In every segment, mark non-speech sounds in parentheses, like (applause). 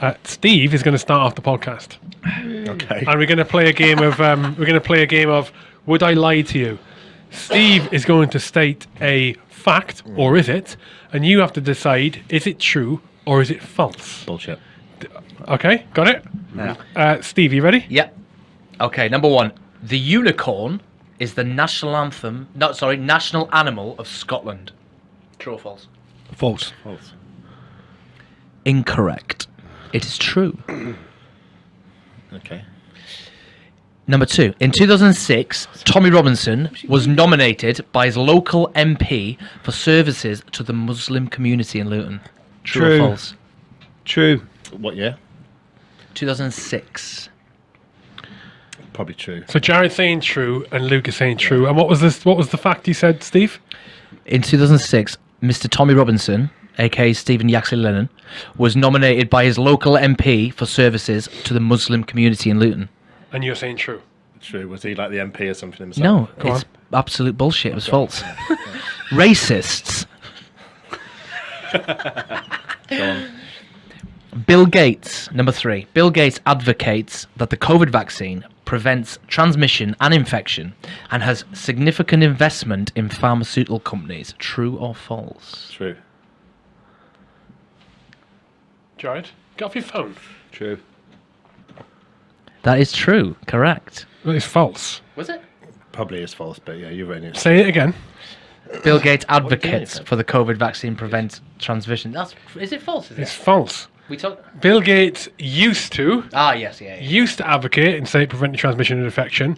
Uh, Steve is going to start off the podcast, (sighs) Okay. and we're going to play a game of um, we're going to play a game of Would I lie to you? Steve is going to state a fact, or is it? And you have to decide: is it true or is it false? Bullshit. Okay, got it. Yeah. Uh, Steve, you ready? Yep. Okay, number one. The unicorn is the national anthem, no, sorry, national animal of Scotland. True or false? False. False. Incorrect. It is true. (clears throat) Okay. Number two. In 2006, Tommy Robinson was nominated by his local MP for services to the Muslim community in Luton. True, True. or false? True. What year? 2006. Probably true. So Jared's saying true, and Luke is saying true. And what was this? What was the fact you said, Steve? In 2006, Mr. Tommy Robinson, aka Stephen Yaxley Lennon, was nominated by his local MP for services to the Muslim community in Luton. And you're saying true. True. Was he like the MP or something himself? No, Go it's absolute bullshit. It was false. (laughs) Racists. (laughs) Go on. Bill Gates, number three. Bill Gates advocates that the COVID vaccine prevents transmission and infection and has significant investment in pharmaceutical companies. True or false? True. Jared, get off your phone. True. That is true. Correct. Well, it's false. Was it? Probably is false, but yeah, you're right. It's Say it again. Bill Gates advocates for the COVID vaccine prevent transmission. That's is it false? Is It's it? false. We talk. Bill Gates used to Ah, yes, yeah. yeah. used to advocate and say preventing transmission and infection,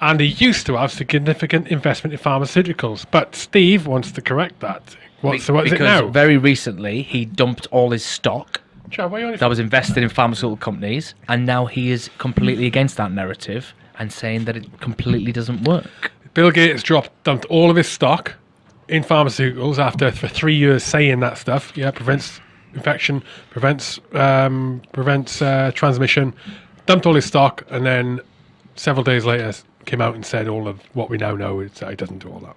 and he used to have significant investment in pharmaceuticals. But Steve wants to correct that. What, so what is it because now? very recently he dumped all his stock Jared, why are you on that was invested in pharmaceutical companies, and now he is completely against that narrative and saying that it completely doesn't work. Bill Gates dropped dumped all of his stock in pharmaceuticals after for three years saying that stuff. Yeah, prevents infection, prevents um, prevents uh, transmission. Dumped all his stock, and then several days later came out and said all of what we now know. It's, it doesn't do all that.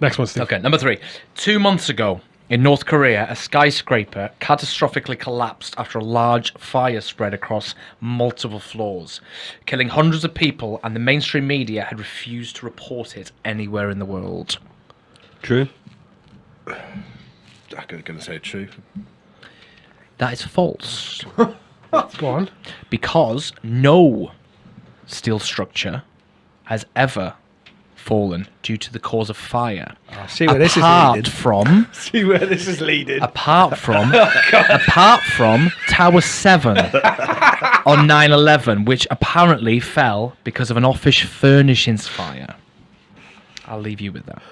Next one, Steve. Okay, number three. Two months ago in North Korea, a skyscraper catastrophically collapsed after a large fire spread across multiple floors, killing hundreds of people, and the mainstream media had refused to report it anywhere in the world. True. I'm going to say true. That is false. (laughs) Go on. because no steel structure has ever fallen due to the cause of fire. Ah. See where this is apart leading. from (laughs) See where this is leading. apart from (laughs) oh, apart from Tower 7 (laughs) on 9/11 which apparently fell because of an office furnishings fire. I'll leave you with that.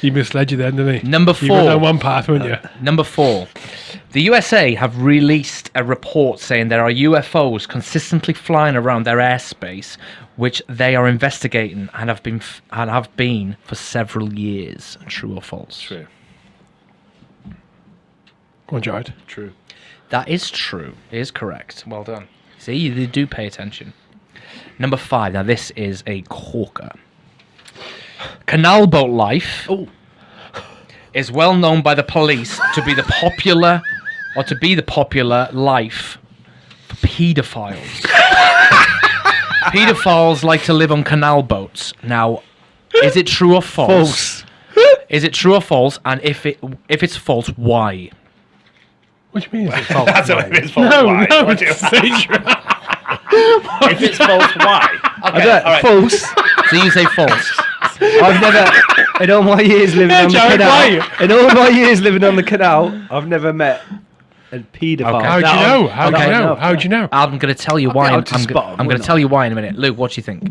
He misled you then, didn't he? Number You went four. down one path, weren't you? Number four. The USA have released a report saying there are UFOs consistently flying around their airspace, which they are investigating and have been f- and have been for several years. True or false? True. Go on, Jared. True. That is true. It is correct. Well done. See, they do pay attention. Number five. Now this is a corker. Canal boat life is well known by the police to be the popular or to be the popular life for paedophiles. (laughs) paedophiles like to live on canal boats. Now, is it true or false? False. Is it true or false? And if it if it's false, why? What do you mean? Is it (laughs) false? That's what it is. False. no, why? no, What do you- it's (laughs) say true. if it's false, why? Okay, I don't- False. so you say false. I've never, in all my years living Yeah, on the canal, why? in all my years living on the canal, I've never met a paedophile. Okay. How'd you know? How'd that you know? How'd you know? I'm going to tell you why. I'll I'm, I'm, spot go- 'em, I'm going to tell you why in a minute. Luke, what do you think?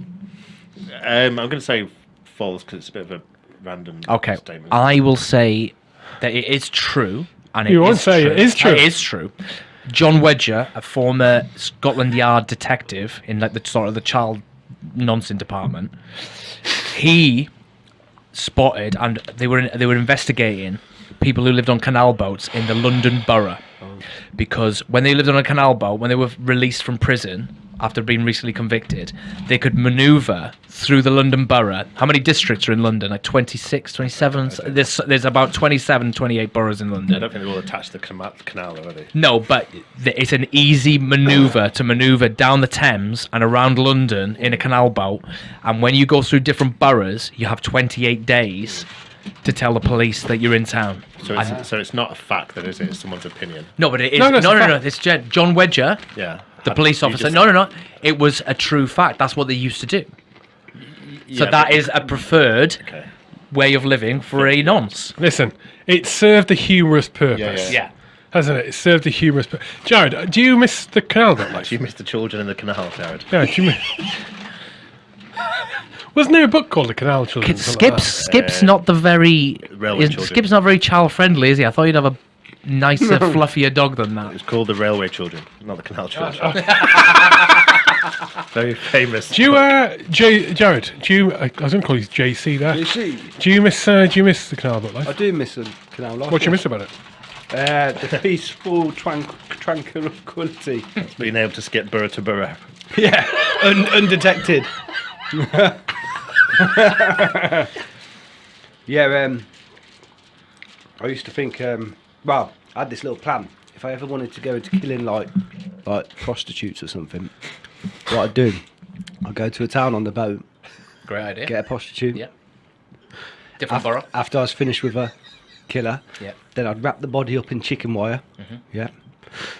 Um, I'm going to say false because it's a bit of a random Okay, statement. I will say that it is true, and it You won't say true. it is true. It is true. John Wedger, a former Scotland Yard detective in like the sort of the child nonsense department, he spotted and they were they were investigating people who lived on canal boats in the London borough. Oh. Because when they lived on a canal boat, when they were released from prison after being recently convicted, they could maneuver through the London borough. How many districts are in London? Like 26, 27? There's, there's about 27, 28 boroughs in London. I don't think they will attach the canal, canal already. No, but it's an easy maneuver to maneuver down the Thames and around London in a canal boat. And when you go through different boroughs, you have 28 days to tell the police that you're in town. So it's, And- so it's not a fact, then, is it? It's someone's opinion. no, but it is. No, No, no, it's no, no, no. It's John Wedger, Yeah. The police officer. just- No, no, no. It was a true fact. That's what they used to do. So yeah, that but- is a preferred Okay. way of living for a nonce. Listen, it served a humorous purpose. yeah. Hasn't it? It served a humorous purpose. Jared, do you miss the canal bit life? Do you miss the children in the canal, Jared? Yeah, do you miss... (laughs) Wasn't there a book called The Canal Children? something like Skip's that? Skip's not the very Railway is- children. Skip's not very child friendly, is he? I thought you'd have a nicer, fluffier dog than that. It's called the Railway Children, not the Canal Children. (laughs) Very famous. Do you, uh, J- Jared? Do you? I was going to call you JC there. You see, Do you miss? Uh, do you miss the canal boat life? I do miss the canal life. What do you miss about it? Uh, the (laughs) peaceful tranqu- tranquility. being able to skip borough to borough? (laughs) yeah, un- undetected. yeah, um, I used to think, um, well, I had this little plan. If I ever wanted to go into killing like like prostitutes or something, what I'd do, I'd go to a town on the boat, Great idea. get a prostitute. Yeah. Different Af- borough. after I was finished with her, kill her. Yeah. Then I'd wrap the body up in chicken wire. Mm-hmm. Yeah.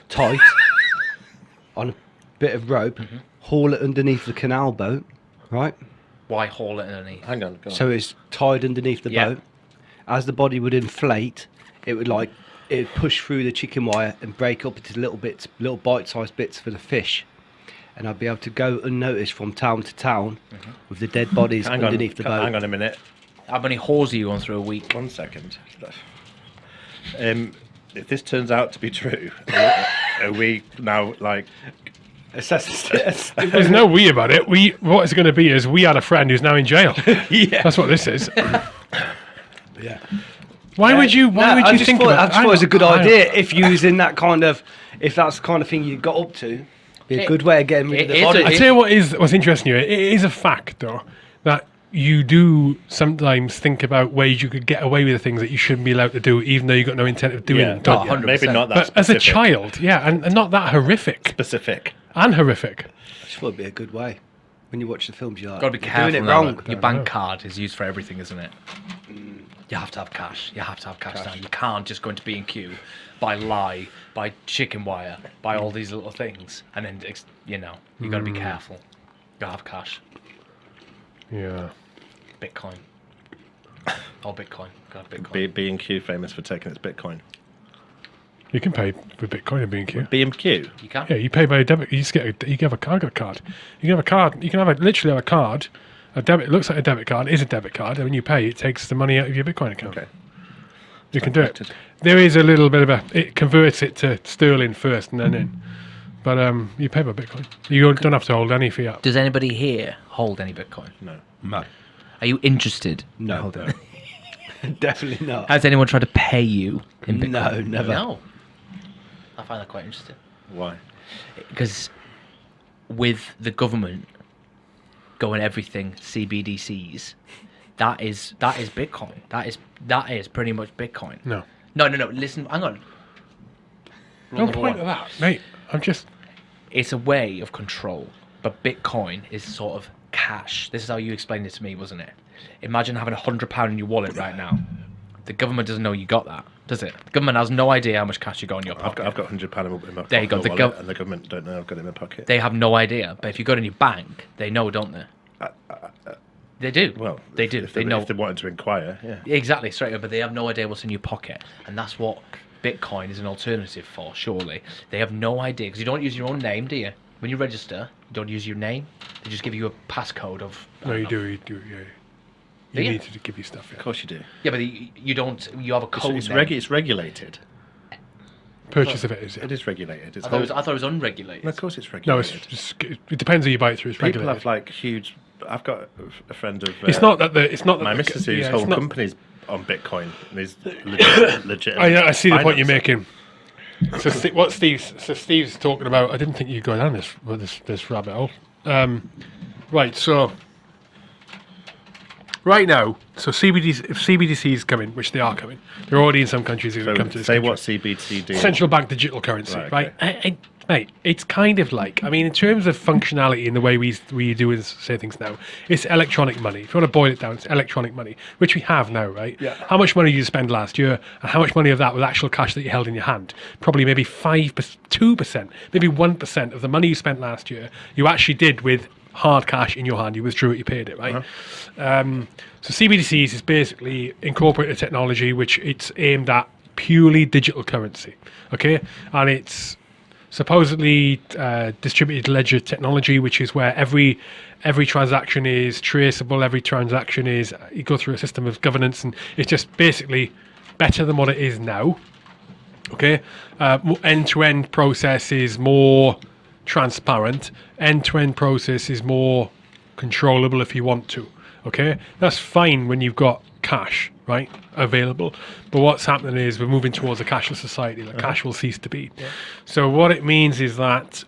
Tight. (laughs) on a bit of rope. Mm-hmm. Haul it underneath the canal boat. Right. Why haul it underneath? Hang on. Go on. So it's tied underneath the Yeah. boat. As the body would inflate, it would like it would push through the chicken wire and break up into little bits, little bite-sized bits for the fish. And I'd be able to go unnoticed from town to town Mm-hmm. with the dead bodies hang on. underneath the boat. Hang on a minute. How many whores are you going through a week? One second. Um, if this turns out to be true, are, are we now like? Assess- There's no we about it. We what it's going to be is we had a friend who's now in jail. (laughs) yeah. That's what this is. (laughs) yeah. Why would you? Why No, would I you just think thought, about I just thought it was a good I don't- idea if you was in that kind of, if that's the kind of thing you got up to, be a It- good way of getting rid of the body. I tell you what is what's interesting here. It is a fact though that you do sometimes think about ways you could get away with the things that you shouldn't be allowed to do, even though you've got no intent of doing Yeah, them. don't you? 100%. maybe not that. But as a child, yeah, and, and not that horrific specific. and horrific. I just thought it'd be a good way. When you watch the films, you're like, Got to be careful. doing it wrong. Your bank card is used for everything, isn't it? Mm. You have to have cash. You have to have cash, now. You can't just go into B and Q, buy lie, buy chicken wire, buy all these little things, and then ex- you know you got to be mm. careful. You gotta have cash. Yeah. Bitcoin. oh, Bitcoin. Got Bitcoin. B B and Q famous for taking its Bitcoin. You can pay with Bitcoin and B&Q. B and Q. you can. Yeah, you pay by a debit. You just get a, you can have a card, got a card. You can have a card. You can have a, literally have a card. A debit. It looks like a debit card. Is a debit card. And when you pay, it takes the money out of your Bitcoin account. Okay. You can do it. There is a little bit of a. It converts it to sterling first and then in. But um, you pay by Bitcoin. You don't have to hold any fiat. Does anybody here hold any Bitcoin? No. No. Are you interested? No. (laughs) Definitely not. Has anyone tried to pay you in Bitcoin? No, never. No. I find that quite interesting. Why? because with the government going everything CBDCs, that is that is Bitcoin. That is that is pretty much Bitcoin. No. No, no, no. Listen, hang on. No point of that, mate. I'm just. It's a way of control, but Bitcoin is sort of cash. This is how you explained it to me, wasn't it? Imagine having a hundred pound in your wallet right now. The government doesn't know you got that, does it? The government has no idea how much cash you got in your I've pocket. got I've got hundred pound in my pocket. There you go, the wallet, gov- and the government don't know I've got it in my pocket. They have no idea. But if you go to your bank, they know, don't they? Uh, uh, they do. Uh, well, they do. If they they, know. if they wanted to inquire. Yeah. Exactly, straight up, but they have no idea what's in your pocket. And that's what Bitcoin is an alternative for, surely. They have no idea, because you don't use your own name, do you? When you register, you don't use your name. They just give you a passcode of. No, you know. do. You do. Yeah. Do You you? need to give you stuff. Of course you do. Yeah, but you, you don't. You have a code. it's, name. regu- it's regulated. Purchase of it is. Yeah. It is regulated. It's I thought, it was, I thought it was unregulated. No, of course it's No, it's regulated. just, it depends who you buy it through. It's People regulated. have like huge. I've got a friend of. Uh, it's not that the. It's not that my the, missus whose yeah, whole not- company's on Bitcoin and is legit. (coughs) legit I, I see the point you're making. so Ste what Steve's so Steve's talking about. I didn't think you'd go down this this this rabbit hole. Um, right. So right now, so CBDC if CBDCs come in, which they are coming, they're already in some countries. Who So come to this say country. what CBDC do. central bank digital currency, Right, right? I, I, mate, it's kind of like, I mean, in terms of functionality in the way we we do and say things now, it's electronic money. If you want to boil it down, it's electronic money, which we have now, right? Yeah. How much money did you spend last year, and how much money of that was actual cash that you held in your hand? Probably maybe five, two percent, maybe one percent of the money you spent last year, you actually did with hard cash in your hand. You withdrew it, you paid it, right? Um, so CBDCs is basically incorporated technology, which it's aimed at purely digital currency. Okay, and it's supposedly uh, distributed ledger technology, which is where every every transaction is traceable. Every transaction is you go through a system of governance, and it's just basically better than what it is now. Okay, uh, end to end process is more transparent. End to end process is more controllable if you want to. Okay, that's fine when you've got cash right available. But what's happening is we're moving towards a cashless society. That uh-huh. cash will cease to be. So what it means is that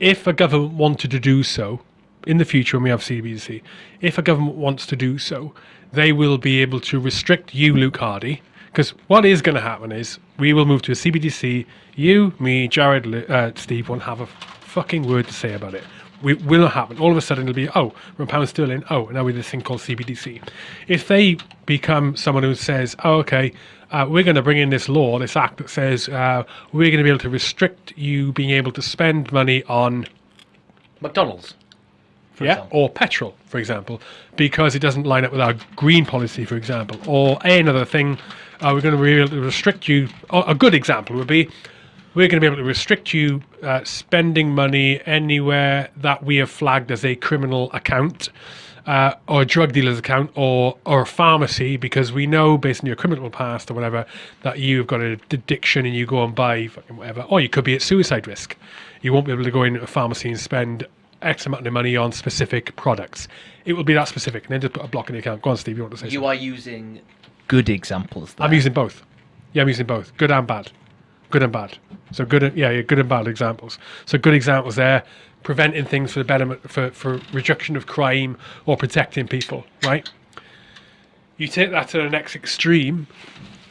if a government wanted to do so in the future when we have CBDC, if a government wants to do so, they will be able to restrict you, Luke Hardy. Because what is going to happen is we will move to a CBDC. You, me, Jared, uh, Steve won't have a fucking word to say about it. We will not happen. All of a sudden, it'll be oh, we're pound sterling. Oh, now we have this thing called CBDC. If they become someone who says, oh, okay, uh, we're going to bring in this law, this act that says uh, we're going to be able to restrict you being able to spend money on McDonald's. yeah, example. or petrol, for example, because it doesn't line up with our green policy, for example, or another thing. Uh, we're going to be able to restrict you. A good example would be we're going to be able to restrict you uh, spending money anywhere that we have flagged as a criminal account. Uh, or a drug dealer's account or or a pharmacy because we know based on your criminal past or whatever that you've got an addiction and you go and buy fucking whatever or you could be at suicide risk you won't be able to go into a pharmacy and spend X amount of money on specific products. It will be that specific, and then just put a block in the account. Go on, Steve. You want to say something? You are using good examples. There. I'm using both. Yeah, I'm using both. Good and bad. Good and bad. So good, yeah, yeah, good and bad examples. So good examples there, preventing things for the betterment, for for reduction of crime or protecting people. Right. You take that to the next extreme.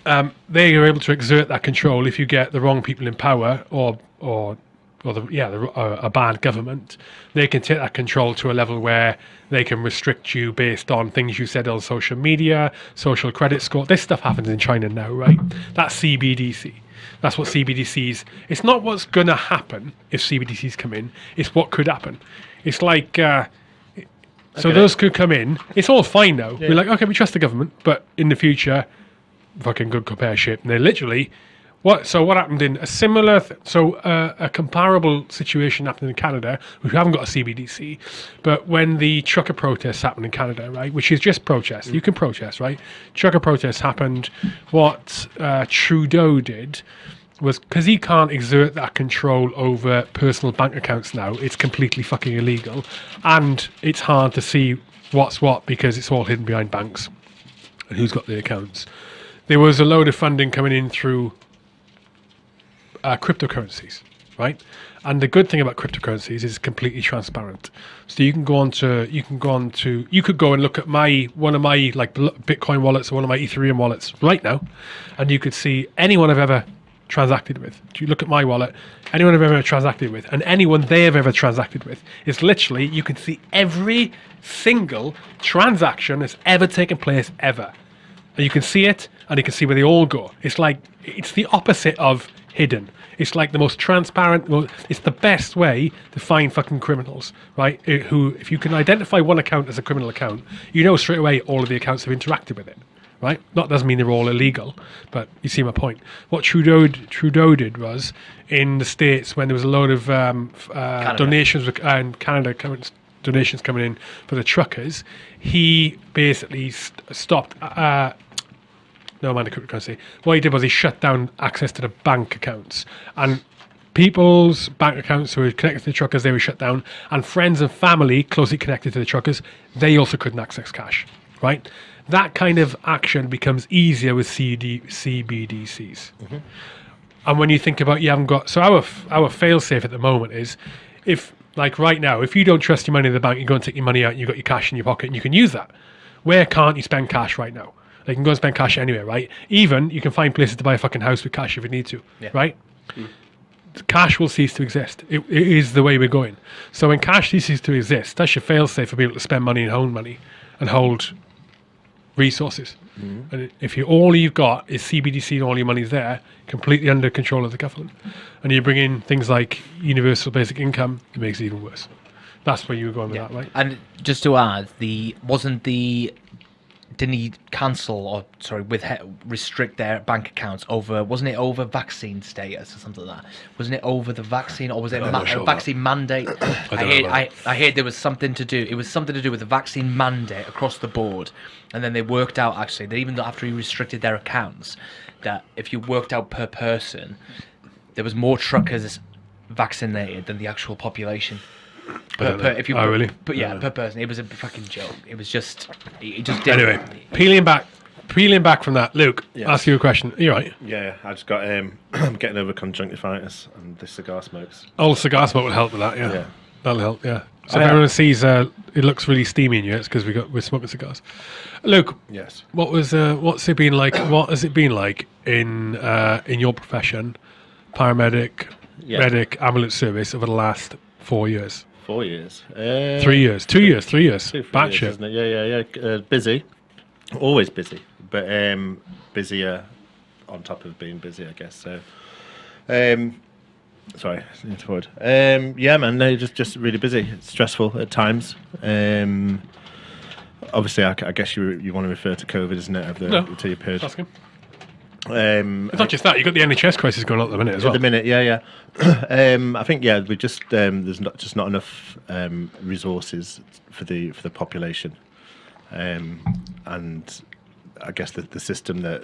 Um, they are able to exert that control if you get the wrong people in power or or or the, yeah, the, uh, a bad government, they can take that control to a level where they can restrict you based on things you said on social media, social credit score. This stuff happens in China now, right? That's CBDC. That's what CBDCs. It's not what's going to happen if CBDCs come in. It's what could happen. It's like. Uh, so those could come in. It's all fine now. We're like, okay, we trust the government, but in the future, fucking good compare shit. And they literally, what? So what happened in a similar, so uh, a comparable situation happened in Canada. We haven't got a CBDC, but when the trucker protests happened in Canada, right, which is just protest. You can protest, right? Trucker protests happened. What uh, Trudeau did was because he can't exert that control over personal bank accounts now. It's completely fucking illegal, and it's hard to see what's what because it's all hidden behind banks and who's got the accounts. There was a load of funding coming in through uh, cryptocurrencies, right? And the good thing about cryptocurrencies is it's completely transparent. So you can go on to you can go on to you could go and look at my one of my like Bitcoin wallets or one of my Ethereum wallets right now, and you could see anyone I've ever transacted with. You look at my wallet? Anyone I've ever transacted with, and anyone they have ever transacted with, is literally you can see every single transaction that's ever taken place ever and you can see it and you can see where they all go. It's like it's the opposite of hidden. It's like the most transparent it's the best way to find fucking criminals right? Eh, who if you can identify one account as a criminal account you know straight away all of the accounts have interacted with it right? That doesn't mean they're all illegal but you see my point. What trudeau trudeau did was in the states when there was a load of um, uh, donations and canada coming donations coming in for the truckers, he basically st- stopped. Uh, no man, cryptocurrency. What he did was he shut down access to the bank accounts and people's bank accounts who were connected to the truckers. They were shut down, and friends and family closely connected to the truckers, they also couldn't access cash. Right. That kind of action becomes easier with CD, CBDCs. Mm-hmm. And when you think about you haven't got so our our fail safe at the moment is if like right now if you don't trust your money in the bank you go and take your money out and you've got your cash in your pocket and you can use that. Where can't you spend cash right now? They can go and spend cash anywhere, right? Even you can find places to buy a fucking house with cash if you need to, Yeah. right? Hmm. Cash will cease to exist. It, it is the way we're going. So when cash ceases to exist, that's your fail safe for people to spend money and hold money and hold resources. Mm-hmm. And if you all you've got is CBDC and all your money's there, completely under control of the government, and you bring in things like universal basic income, it makes it even worse. That's where you were going with that, right? And just to add, the wasn't the didn't he cancel or sorry with restrict their bank accounts over wasn't it over vaccine status or something like that? Wasn't it over the vaccine or was it ma- sure. vaccine mandate? (coughs) I, don't heard, I, I heard there was something to do it was something to do with the vaccine mandate across the board. And then they worked out actually that even after he restricted their accounts that if you worked out per person there was more truckers vaccinated than the actual population per, per, if you Oh, really? but yeah Yeah. per person it was a fucking joke it was just it just didn't Anyway, peeling back, peeling back from that, Luke, Yes. ask you a question. You're right. Yeah, I just got um, (clears throat) I'm getting over conjunctivitis and this cigar smokes. Old cigar smoke will help with that. Yeah, Yeah. that'll help. Yeah. So I if everyone sees uh, it looks really steamy in you, it's because we got we're smoking cigars. Luke, Yes. what was uh, what's it been like? What has it been like in uh, in your profession, paramedic, Yeah. medic, ambulance service over the last four years, Four years. Uh, three years, two years, three years, Two, batshit. years, isn't it? Yeah, yeah, yeah. Uh, busy. Always busy, but um, busier on top of being busy, I guess. So, um, sorry, forward. Um, yeah, man, no, just just really busy. It's stressful at times. Um, obviously, I, I guess you you want to refer to COVID, isn't it? Of the No. to your period. Ask him. Um, It's not just that. you've got the NHS crisis going on at the minute as at well. the minute, yeah, yeah. (clears throat) um, I think yeah, we just um, there's not just not enough um, resources for the for the population, um, and I guess the, the system that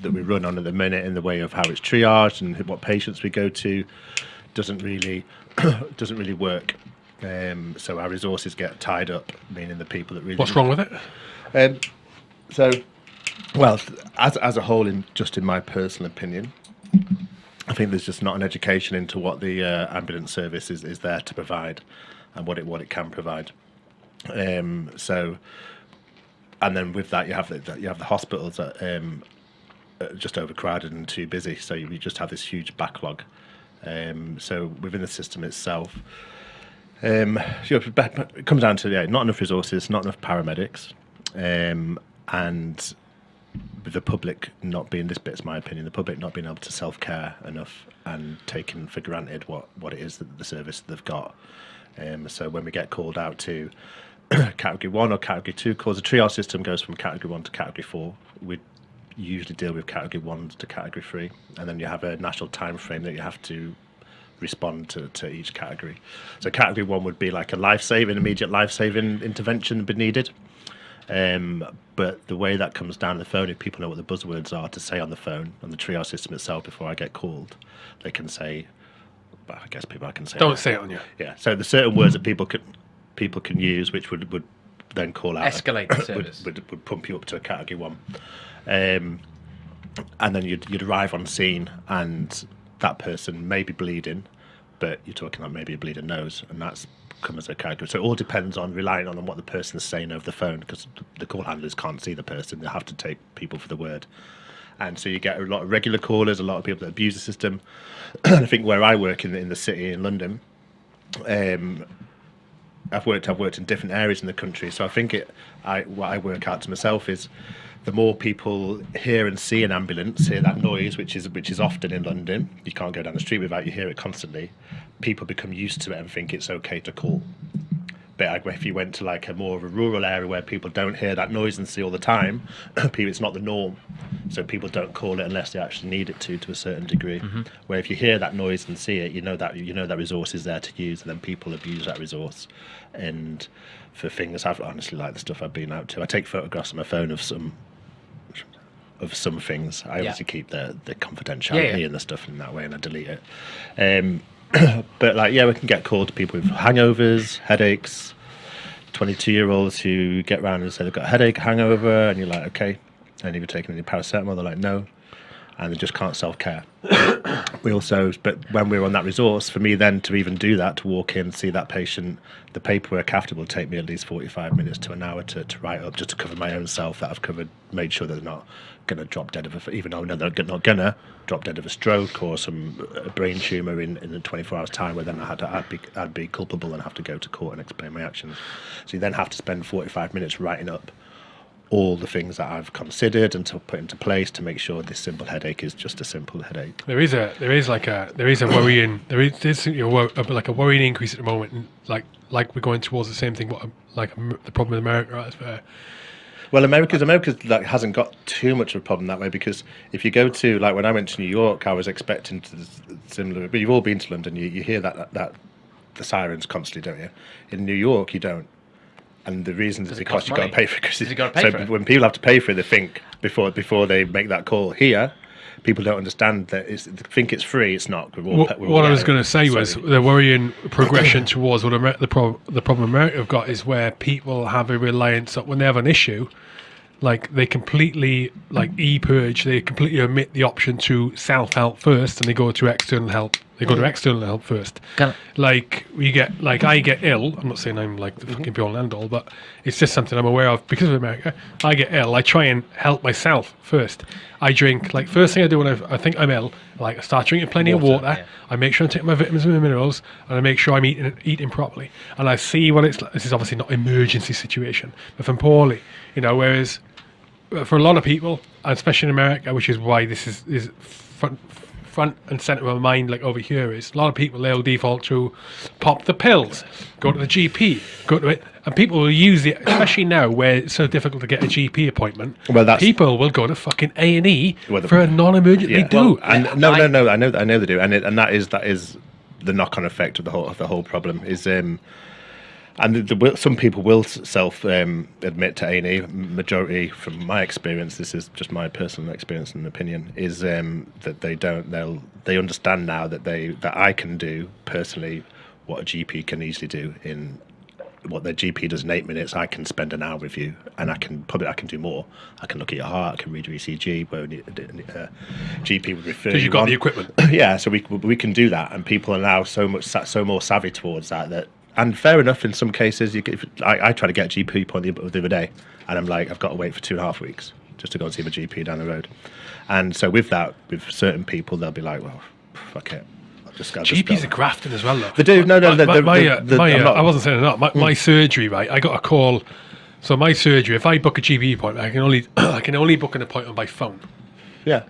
that we run on at the minute in the way of how it's triaged and what patients we go to doesn't really (clears throat) doesn't really work. Um, so our resources get tied up, meaning the people that really What's wrong with it? um, so, well, as as a whole, in just in my personal opinion, I think there's just not an education into what the uh, ambulance service is, is there to provide, and what it what it can provide. Um, so, and then with that, you have the you have the hospitals that um, just overcrowded and too busy. So you just have this huge backlog. Um, so within the system itself, um, so it comes down to yeah, not enough resources, not enough paramedics, um, and the public not being this bit's my opinion, the public not being able to self care enough and taking for granted what what it is that the service they've got. Um, so when we get called out to (clears throat) category one or category two calls, the triage system goes from category one to category four. We usually deal with category one to category three, and then you have a national time frame that you have to respond to, to each category. So category one would be like a life-saving, immediate life-saving intervention be needed. Um, but the way that comes down the phone, if people know what the buzzwords are to say on the phone on the triage system itself before I get called, they can say. But I guess people I can say. Don't say it on you. Yeah. So the certain words that people can people can use, which would would then call out Escalate the (coughs) would, service. would, would pump you up to a category one, um, and then you'd you'd arrive on scene, and that person may be bleeding, but you're talking about maybe a bleeding nose, and that's come as a category. So it all depends on relying on what the person is saying over the phone, because the call handlers can't see the person; they have to take people for the word. And so you get a lot of regular callers, a lot of people that abuse the system. (clears throat) I think where I work in the, in the city in London, um, I've worked I've worked in different areas in the country, so I think it I what I work out to myself is the more people hear and see an ambulance, hear that noise, which is which is often in London, you can't go down the street without you hear it constantly. People become used to it and think it's okay to call. But like, if you went to like a more of a rural area where people don't hear that noise and see all the time, (clears throat) people it's not the norm. So people don't call it unless they actually need it to to a certain degree. Mm-hmm. Where if you hear that noise and see it, you know that you know that resource is there to use, and then people abuse that resource. And for things I've honestly like the stuff I've been out to. I take photographs on my phone of some of some things. I obviously keep the the confidentiality Yeah, yeah. and the stuff in that way, and I delete it. Um, (clears throat) but like, yeah, we can get called to people with hangovers, headaches. 22 year olds who get round and say they've got a headache, hangover, and you're like, okay. And have you taken any paracetamol? They're like, no. And they just can't self care. (coughs) we also, but when we were on that resource, for me then to even do that, to walk in, see that patient, the paperwork after will take me at least 45 minutes to an hour to, to write up just to cover my own self that I've covered, made sure they're not going to drop dead of a, even though I know they're not going to drop dead of a stroke or some a brain tumour in, in 24 hours time where then I had to, I'd be, I'd be culpable and have to go to court and explain my actions. So you then have to spend 45 minutes writing up all the things that I've considered and to put into place to make sure this simple headache is just a simple headache. There is a there is like a there is a worrying there is there's, you know, like a worrying increase at the moment. Like like we're going towards the same thing. What like um, the problem in America is where Well, America's America's like hasn't got too much of a problem that way because if you go to like when I went to New York, I was expecting to similar. But you've all been to London, you, you hear that, that that the sirens constantly, don't you? In New York, you don't. And the reason is because cost you've got to pay for it. Cause Does it- it gotta pay so for it? when people have to pay for it, they think before before they make that call. Here, people don't understand that it's they think it's free. It's not. We're all, what, we're all what I was going to say So- was the worrying (coughs) progression towards what Amer- the pro- the problem America have got is where people have a reliance on when they have an issue, like they completely like e purge. They completely omit the option to self help first, and they go to external help. They go to external help first. Can like we get like I get ill. I'm not saying I'm like the fucking be all and end all, but it's just something I'm aware of because of America. I get ill. I try and help myself first. I drink like first thing I do when I, I think I'm ill. Like I start drinking plenty of Water, water. yeah. I make sure I take my vitamins and minerals, and I make sure I'm eating eating properly. And I see what it's like. This is obviously not emergency situation, but if I'm poorly, you know. Whereas uh, for a lot of people, and especially in America, which is why this is is front and center of my mind, like over here, is a lot of people they'll default to pop the pills, go to the GP, go to it, and people will use it, especially now where it's so difficult to get a GP appointment. Well, that's- people will go to fucking A and E Well, the- for a non-emergent. Yeah, they do. well, and no, I- no, no. I know, I know they do, and it, and that is that is the knock-on effect of the whole of the whole problem is. um and the, the, some people will self um, admit to A and E. Majority, from my experience, this is just my personal experience and opinion, is um, that they don't. They'll they understand now that they that I can do personally what a GP can easily do in what their GP does in eight minutes, I can spend an hour with you, and I can probably I can do more. I can look at your heart, I can read your ECG. Where uh, GP would refer. Because you you've got on. the equipment. (coughs) yeah, so we we can do that, and people are now so much so more savvy towards that. That and fair enough in some cases. You get, if, I I try to get a GP appointment the other day, and I'm like I've got to wait for two and a half weeks just to go and see my GP down the road. And so with that, with certain people, they'll be like, well, fuck it. I'll just, GPs are grafting as well, though. They do. No, no, My, they're- my, they're- they're- uh, they're- my, uh, not- I wasn't saying that. My, my surgery, right? I got a call. So my surgery, if I book a GP appointment, I can only (clears throat) I can only book an appointment by phone. Yeah.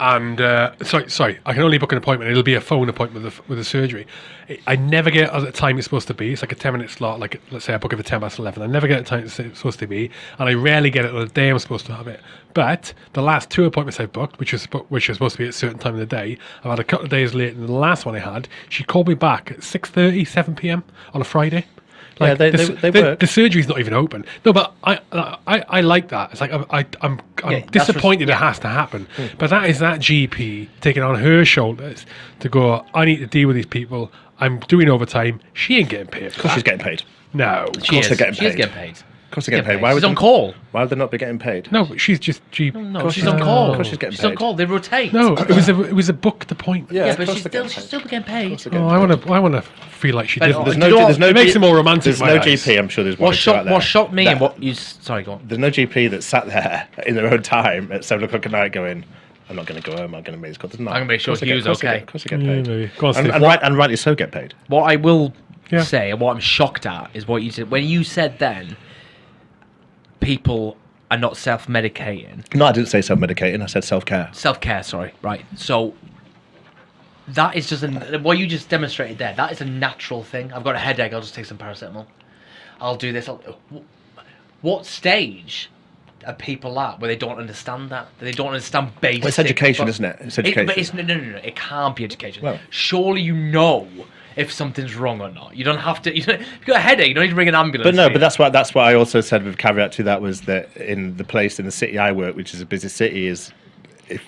And uh, sorry, sorry, I can only book an appointment. It'll be a phone appointment with the, with surgery. I- I never get at the time it's supposed to be. It's like a ten minute slot. Like let's say I book it for ten past eleven. I never get at the time it's supposed to be, and I rarely get it on the day I'm supposed to have it. But the last two appointments I've booked, which was which was supposed to be at a certain time of the day, I've had a couple of days late. And the last one I had, she called me back at 6.30, 7 p.m. on a Friday. Yeah, they- the, they- they the, work. the surgery's not even open. No, but I I, I like that. It's like I, I, I'm I'm Yeah, disappointed res- it has to happen. Hmm. But that is that GP taking on her shoulders to go. I need to deal with these people. I'm doing overtime. She ain't getting paid. For Of course, she's getting paid. No, She course is. they're getting She is getting paid. Of course, they're getting paid. Why She's would on they- call. Why would they not be getting paid? no, but she's just G. No, course she's she's on on- call. of course she's getting She's on paid. call. They rotate. No, it was a it was a booked appointment. Yeah, of but course she's they're still getting she's paid. still getting paid. course they're oh, getting Oh, I want to I want to feel like she But did. there's There's no, you know there's no It makes it more romantic There's in no my eyes. GP. I'm sure there's one. What or two out shocked there what shocked me that- and what you s- sorry go on. There's no GP that sat there in their own time at seven o'clock at night going, "I'm not going to go home. I'm going to make this call." There's not. I'm gonna make sure Of course they Hugh's get- of course they okay. get- Of course, they get Yeah, paid. maybe. Go on, and, Steve. and, right, and rightly so, get paid. What I will Yeah. say and what I'm shocked at is what you said when you said then people are not self-medicating. No, I didn't say self-medicating. I said self-care. Self-care, sorry. Right. So that is just an, what you just demonstrated there. That is a natural thing. I've got a headache. I'll just take some paracetamol. I'll do this. I'll, what stage are people at where they don't understand that? They don't understand basic. Well, it's education, but- isn't it? It's It, education. but it's no, no, no, no. It can't be education. Well- Surely you know if something's wrong or not. You don't have to. You don't, if you've got a headache, you don't need to ring an ambulance. But no, but that's why that's what I also said with caveat to that was that in the place in the city I work, which is a busy city, is if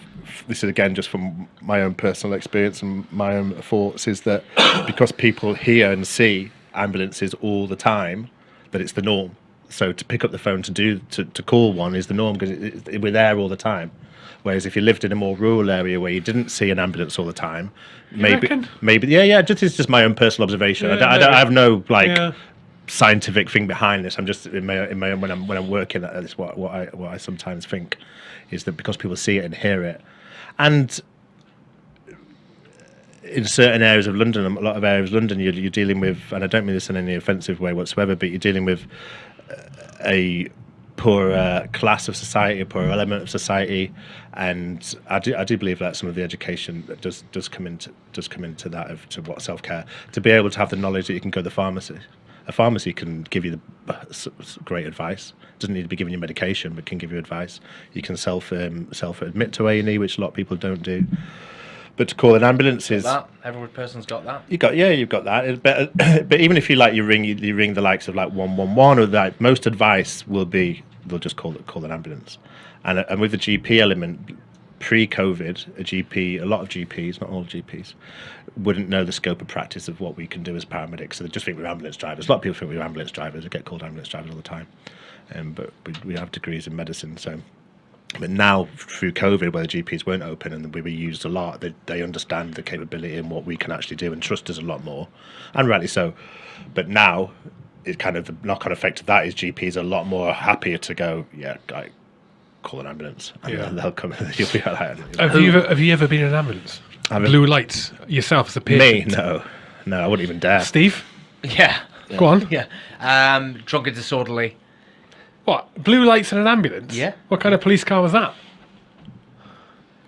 this is again just from my own personal experience and my own thoughts, is that (coughs) because people hear and see ambulances all the time, that it's the norm. So to pick up the phone to do to, to call one is the norm because it, it, we're there all the time. Whereas if you lived in a more rural area where you didn't see an ambulance all the time, maybe, reckon? maybe, yeah, yeah, just it's just my own personal observation. I, don't, I, don't. I have no like Yeah. scientific thing behind this. I'm just in my in my own, when I'm when I'm working at this. What what I what I sometimes think is that because people see it and hear it, and in certain areas of London, a lot of areas of London, you're, you're dealing with, and I don't mean this in any offensive way whatsoever, but you're dealing with a poor uh, class of society, a poorer element of society, and I do, I do believe that some of the education does does come into does come into that of to what self care to be able to have the knowledge that you can go to the pharmacy. A pharmacy can give you the great advice. Doesn't need to be giving you medication, but can give you advice. You can self um, self admit to A and E, which a lot of people don't do. But to call an ambulance is That every person's got that. you got yeah, you've got that. But (coughs) but even if you like, you ring you, you ring the likes of like one one one or like most advice will be they'll just call it call an ambulance, and uh, and with the GP element, pre-COVID, a GP, a lot of GPs, not all GPs, wouldn't know the scope of practice of what we can do as paramedics. So they just think we're ambulance drivers. A lot of people think we're ambulance drivers. We get called ambulance drivers all the time, um, but we, we have degrees in medicine, so. But now, through COVID, where the GPs weren't open and we were used a lot, they, they understand the capability and what we can actually do and trust us a lot more, and rightly so. But now, it kind of the knock-on effect of that is GPs are a lot more happier to go, yeah, guy, call an ambulance, and Yeah. they'll come. (laughs) You'll be all right. Have you ever, have you ever been in an ambulance? Have I- Blue lights yourself as a patient? Me, patient. no, no, I wouldn't even dare. Steve, Yeah. go on. (laughs) Yeah. Um, drunk and disorderly. What? Blue lights in an ambulance? Yeah. What kind of police car was that?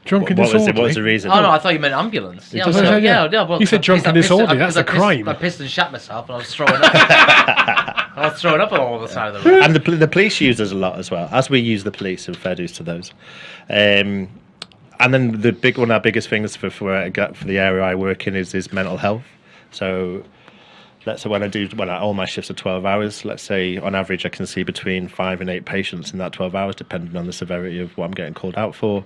Drunk and What was, it, disorderly. what was the reason? Oh no, I thought you meant ambulance. Yeah, I was just- like, yeah. yeah, yeah. Well, You said 'cause drunk I and pissed- disorderly, because that's I a pissed- crime. I pissed and shat myself, and I was throwing up. (laughs) I was throwing up all the side of the road. and the, pol- the police use us a lot as well, as we use the police, and fair dues to those. Um, and then the big one, of our biggest things for for, where I get- for the area I work in is is mental health. So let's say when I do I, all my shifts are twelve hours. Let's say on average I can see between five and eight patients in that twelve hours, depending on the severity of what I'm getting called out for.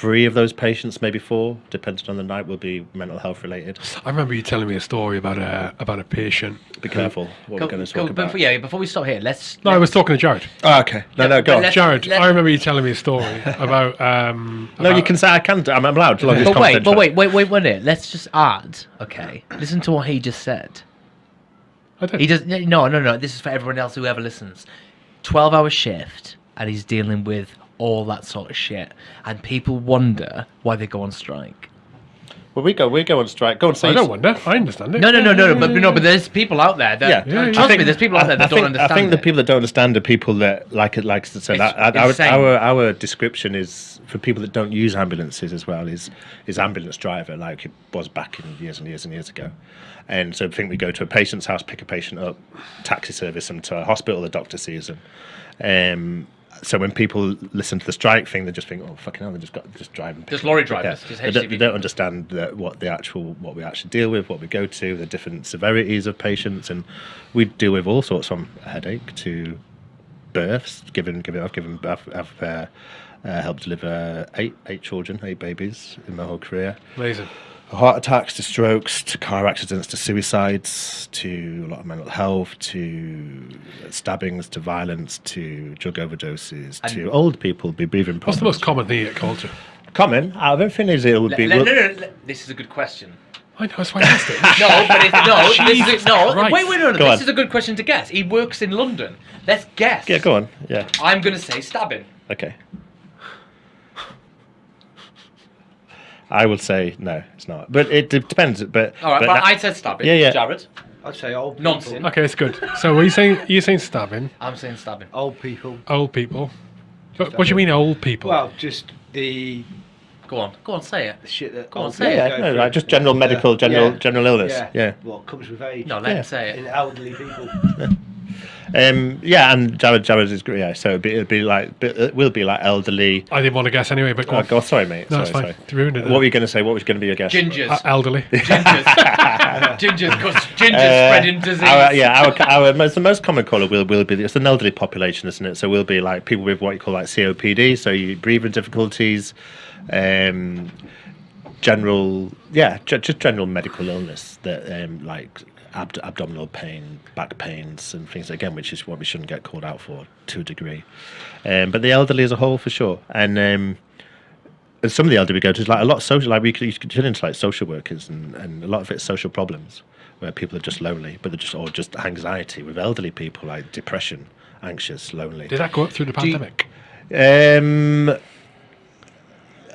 Three of those patients, maybe four, depending on the night, will be mental health related. I remember you telling me a story about a about a patient. Be careful what Go- we're going to go- about. before, yeah, before we stop here, let's. No, I was talking to Jared. Oh, okay. No, no, go on. let's- Jared, let- I remember you telling me a story (laughs) about. Um, No, you can say I can. I'm, I'm allowed. as long as But wait, but confidential. wait, wait, wait, wait. minute. Let's just add. Okay, listen to what he just said. I did. He does no, no, no. This is for everyone else who ever listens. Twelve-hour shift, and he's dealing with all that sort of shit, and people wonder why they go on strike. Well, we go. We go on strike. Go on. Say I don't wonder. I understand it. No, no, no, no, no. But no, but there's people out there that Yeah, Yeah, yeah. trust I me. think- There's people out there that I don't think, understand. I think the people that don't understand are people that like it. Like I said, It's our, our, our our description is for people that don't use ambulances as well. Is is ambulance driver like it was back in years and years and years ago. And so I think we go to a patient's house, pick a patient up, taxi service them to a hospital. The doctor sees them. Um, so when people listen to the strike thing, they just think, "Oh, fucking hell!" They just got just driving. Just lorry drivers, just they, don't, they don't understand that what the actual what we actually deal with, what we go to, the different severities of patients, and we deal with all sorts from headache to births. Given, given I've given, I've, I've uh, uh, helped deliver eight eight children, eight babies in my whole career. Amazing. Heart attacks to strokes to car accidents to suicides to a lot of mental health to stabbings to violence to drug overdoses to old people be breathing problems. What's the most common thing at culture? common out of everything is it would be le- well- no, no, no, This is a good question. I know, that's why I asked it. No, but if, no, (laughs) this is Jesus a, no. Christ. Wait, wait, no, no. Go This on. is a good question to guess. He works in London. Let's guess. yeah go on yeah I'm gonna say stabbing. okay I would say no it's not but it depends but All right, but but, that- I said stabbing. Yeah, yeah. Jared, I'd say old people. nonsense. okay, it's good. So, are you saying you're saying stabbing I'm saying stabbing. Old people. old people? What, what do you mean old people? Well, just the Go on, go on, say it. The shit that Go on, say people it. yeah, no, right, just general medical general Yeah. general illness Yeah. yeah What comes with age? No, let Yeah. him say in elderly people. (laughs) um yeah and Jared Jared is great yeah so it'd be, it'd be like it will be like elderly I didn't want to guess anyway, but go oh, on. God, sorry mate No, sorry it's fine. sorry You ruined it what there. were you going to say what was going to be your guess Gingers. Uh, elderly. Gingers. (laughs) Gingers, because gingers Uh, spreading disease. Our, yeah, our, our most, the most common colour will will be it's an elderly population, isn't it? So we'll be like people with what you call like COPD, so you breathing difficulties, um, general yeah, ju- just general medical illness that um, like abd- abdominal pain, back pains, and things again, which is what we shouldn't get called out for to a degree. Um, but the elderly as a whole, for sure, and. Um, and some of the elderly we go to is like a lot of social, like we could, you could turn into like social workers, and, and a lot of it's social problems where people are just lonely, but they're just or just anxiety with elderly people, like depression, anxious, lonely. Did that go up through the you- pandemic? Um,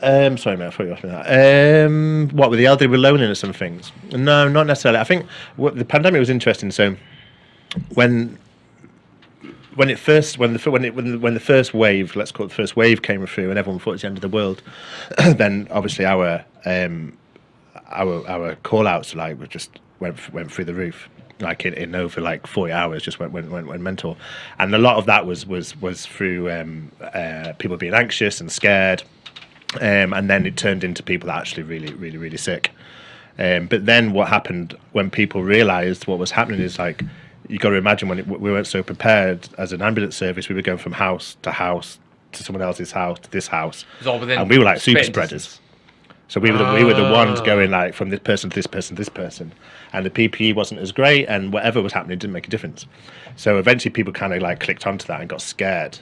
um, sorry, mate, I thought you were asking that. Um, what with the elderly with loneliness and things? No, not necessarily. I think what, the pandemic was interesting. So when when it first when the when it when the, when the first wave, let's call it the first wave, came through, and everyone thought it was the end of the world, (coughs) then obviously our um, our our call outs like were just went went through the roof like in, in over like 40 hours just went went, went went mental and a lot of that was was was through um, uh, people being anxious and scared um, and then it turned into people actually really really really sick um, but then what happened when people realized what was happening is like you got to imagine when it, we weren't so prepared as an ambulance service we were going from house to house to someone else's house to this house was all within and we were like super spreaders distance. so we were the, we were the ones Ah. going like from this person to this person to this person, and the PPE wasn't as great, and whatever was happening didn't make a difference. So eventually, people kind of like clicked onto that and got scared,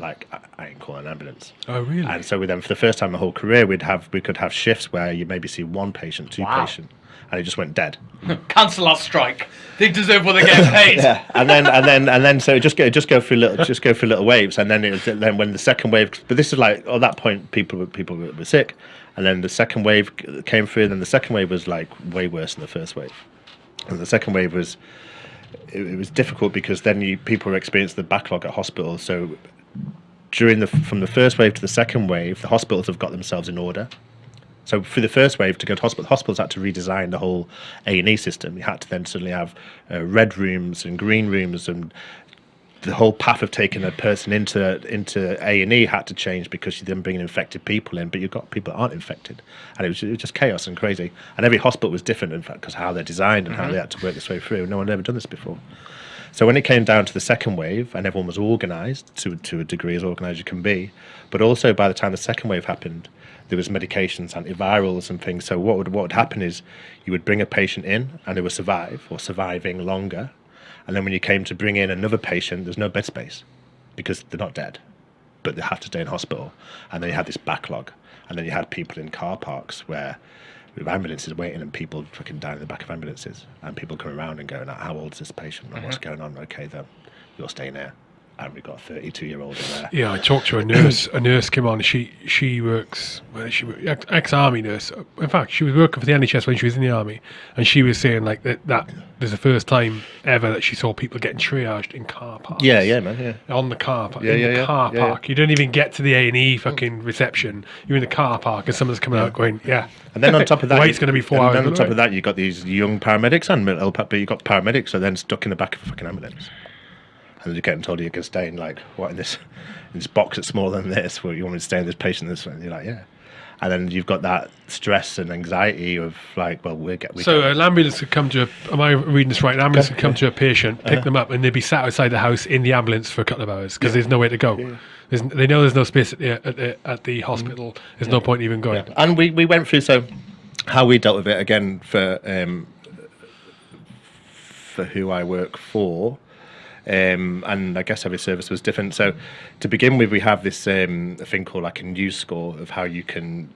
like I, I ain't calling an ambulance. Oh, really? And so we then, for the first time in the whole career, we'd have we could have shifts where you maybe see one patient, two Wow. patient, and it just went dead. (laughs) Cancel our strike. They deserve what they get (laughs) paid. yeah, and then and then and then so it just go just go through little just go through little waves, and then it was, then when the second wave, but this is like at that point people were- people were, were sick, and then the second wave came through, and then the second wave was like way worse than the first wave, and the second wave was it, it was difficult because then you people experienced the backlog at hospitals, so during the from the first wave to the second wave, the hospitals have got themselves in order. So for the first wave to go to hospital, hospitals had to redesign the whole A and E system. You had to then suddenly have uh, red rooms and green rooms, and the whole path of taking a person into into A and E had to change because you're then bringing infected people in, but you've got people that aren't infected, and it was, it was just chaos and crazy. And every hospital was different, in fact, because how they're designed and how mm-hmm. they had to work this way through. No one had ever done this before. So when it came down to the second wave, and everyone was organised to to a degree as organised as you can be, but also by the time the second wave happened, there was medications, antivirals, and things. So what would what would happen is you would bring a patient in, and they would survive or surviving longer, and then when you came to bring in another patient, there's no bed space because they're not dead, but they have to stay in hospital, and then you had this backlog, and then you had people in car parks where with ambulances waiting and people fucking down in the back of ambulances and people coming around and going, how old is this patient and what's mm-hmm. going on? Okay, then you're staying here. And we've got a 32 year old in there. Yeah, I talked to a nurse. a nurse came on. She she works. Well, she ex army nurse. In fact, she was working for the NHS when she was in the army, and she was saying like that. That there's the first time ever that she saw people getting triaged in car parks. Yeah, yeah, man, yeah. On the car park. Yeah, in yeah, the yeah, car yeah, park. You don't even get to the A and E fucking reception. You're in the car park, and someone's coming out going, "Yeah." And then on top of (laughs) that, you- wait's going to be four and hours. then on top of that, you've got these young paramedics and mental but you've got paramedics are then stuck in the back of a fucking ambulance. And you're getting told you can stay in like what in this in this box that's smaller than this, where you want me to stay in this patient this way. And you're like, yeah. And then you've got that stress and anxiety of like, well, we're get we So get- an ambulance could come to a. Am I reading this right? An ambulance could come to a patient, Uh-huh. pick them up, and they'd be sat outside the house in the ambulance for a couple of hours because there's nowhere to go. There's, they know there's no space at the, at the, at the hospital. There's no point even going. and we, we went through so how we dealt with it again for um, for who I work for. Um, and I guess every service was different. So, to begin with, we have this um, thing called like a NEWS score of how you can,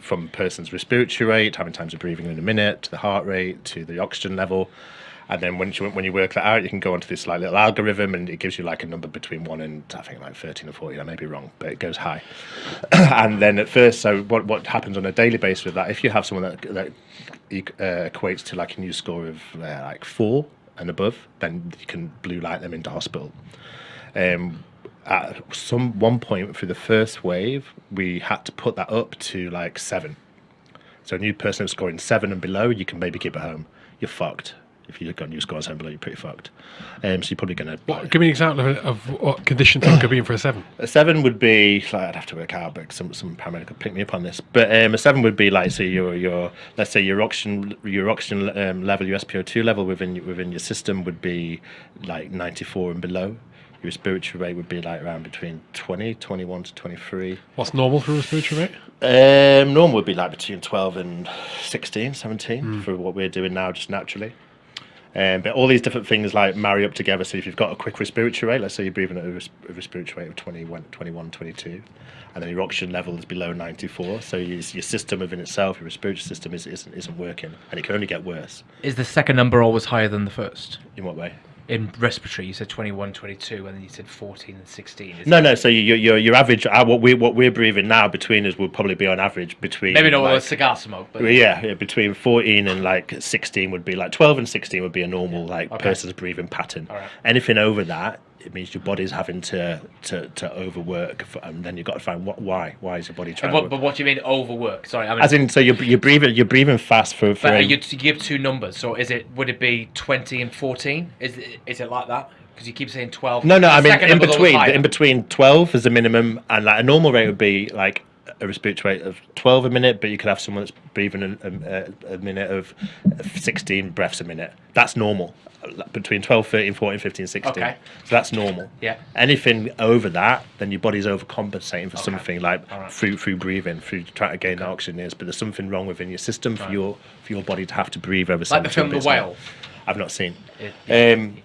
from a person's respiratory rate, how many times they're breathing in a minute, to the heart rate, to the oxygen level, and then when you when you work that out, you can go onto this like little algorithm, and it gives you like a number between one and I think like thirteen or fourteen. I may be wrong, but it goes high. (coughs) and then at first, so what what happens on a daily basis with that? If you have someone that that uh, equates to like a NEWS score of uh, like four and above, then you can blue light them into hospital. Um, at some one point through the first wave, we had to put that up to like seven. So a new person scoring seven and below, you can maybe keep it home. You're fucked. If you've got a NEWS score seven below, you're pretty fucked. Um, so you're probably going to. Give me an example of, of what condition someone could be in for a seven. A seven would be like I'd have to work out, but some some paramedic could pick me up on this. But um, a seven would be like say your your let's say your oxygen your oxygen um, level, your SpO two level within your- within your system would be like ninety four and below. Your respiratory rate would be like around between 20, 21 to twenty three. What's normal for a respiratory rate? Um, normal would be like between 12 and 16, 17 for what we're doing now, just naturally. Um, but all these different things like marry up together. So if you've got a quick respiratory rate, let's say you're breathing at a, res- a respiratory rate of 21, 21, 22, and then your oxygen level is below 94. So your, your system within itself, your respiratory system, is, isn't, isn't working, and it can only get worse. Is the second number always higher than the first? In what way? In respiratory, you said 21, 22, and then you said 14 and 16. No, no. So your your your average, uh, what we what we're breathing now between us would probably be on average between Maybe not all the like, cigar smoke, but yeah, yeah, between 14 and like 16 would be like 12 and 16 would be a normal like Okay. person's breathing pattern. Right. Anything over that, it means your body's having to to, to overwork, f- and then you've got to find what why why is your body trying But, to? but what do you mean overwork? Sorry, I mean, As in, so you're you're breathing you're breathing fast for for. but you, you give two numbers. So is it would it be 20 and 14? Is it, is it like that? Because you keep saying 12. no, no, I mean in between in between 12 is the minimum, and like a normal rate would be like a respiratory rate of 12 a minute, but you could have someone that's breathing a, a, a minute of 16 breaths a minute. That's normal. Between 12, 13, 14, 15, 16. Okay. So that's normal. Yeah. Anything over that, then your body's overcompensating for something like right. through through breathing, through trying to gain that oxygen. Is, but there's something wrong within your system for your for your body to have to breathe over. Like the 17 film The. Whale. I've not seen. It- Um,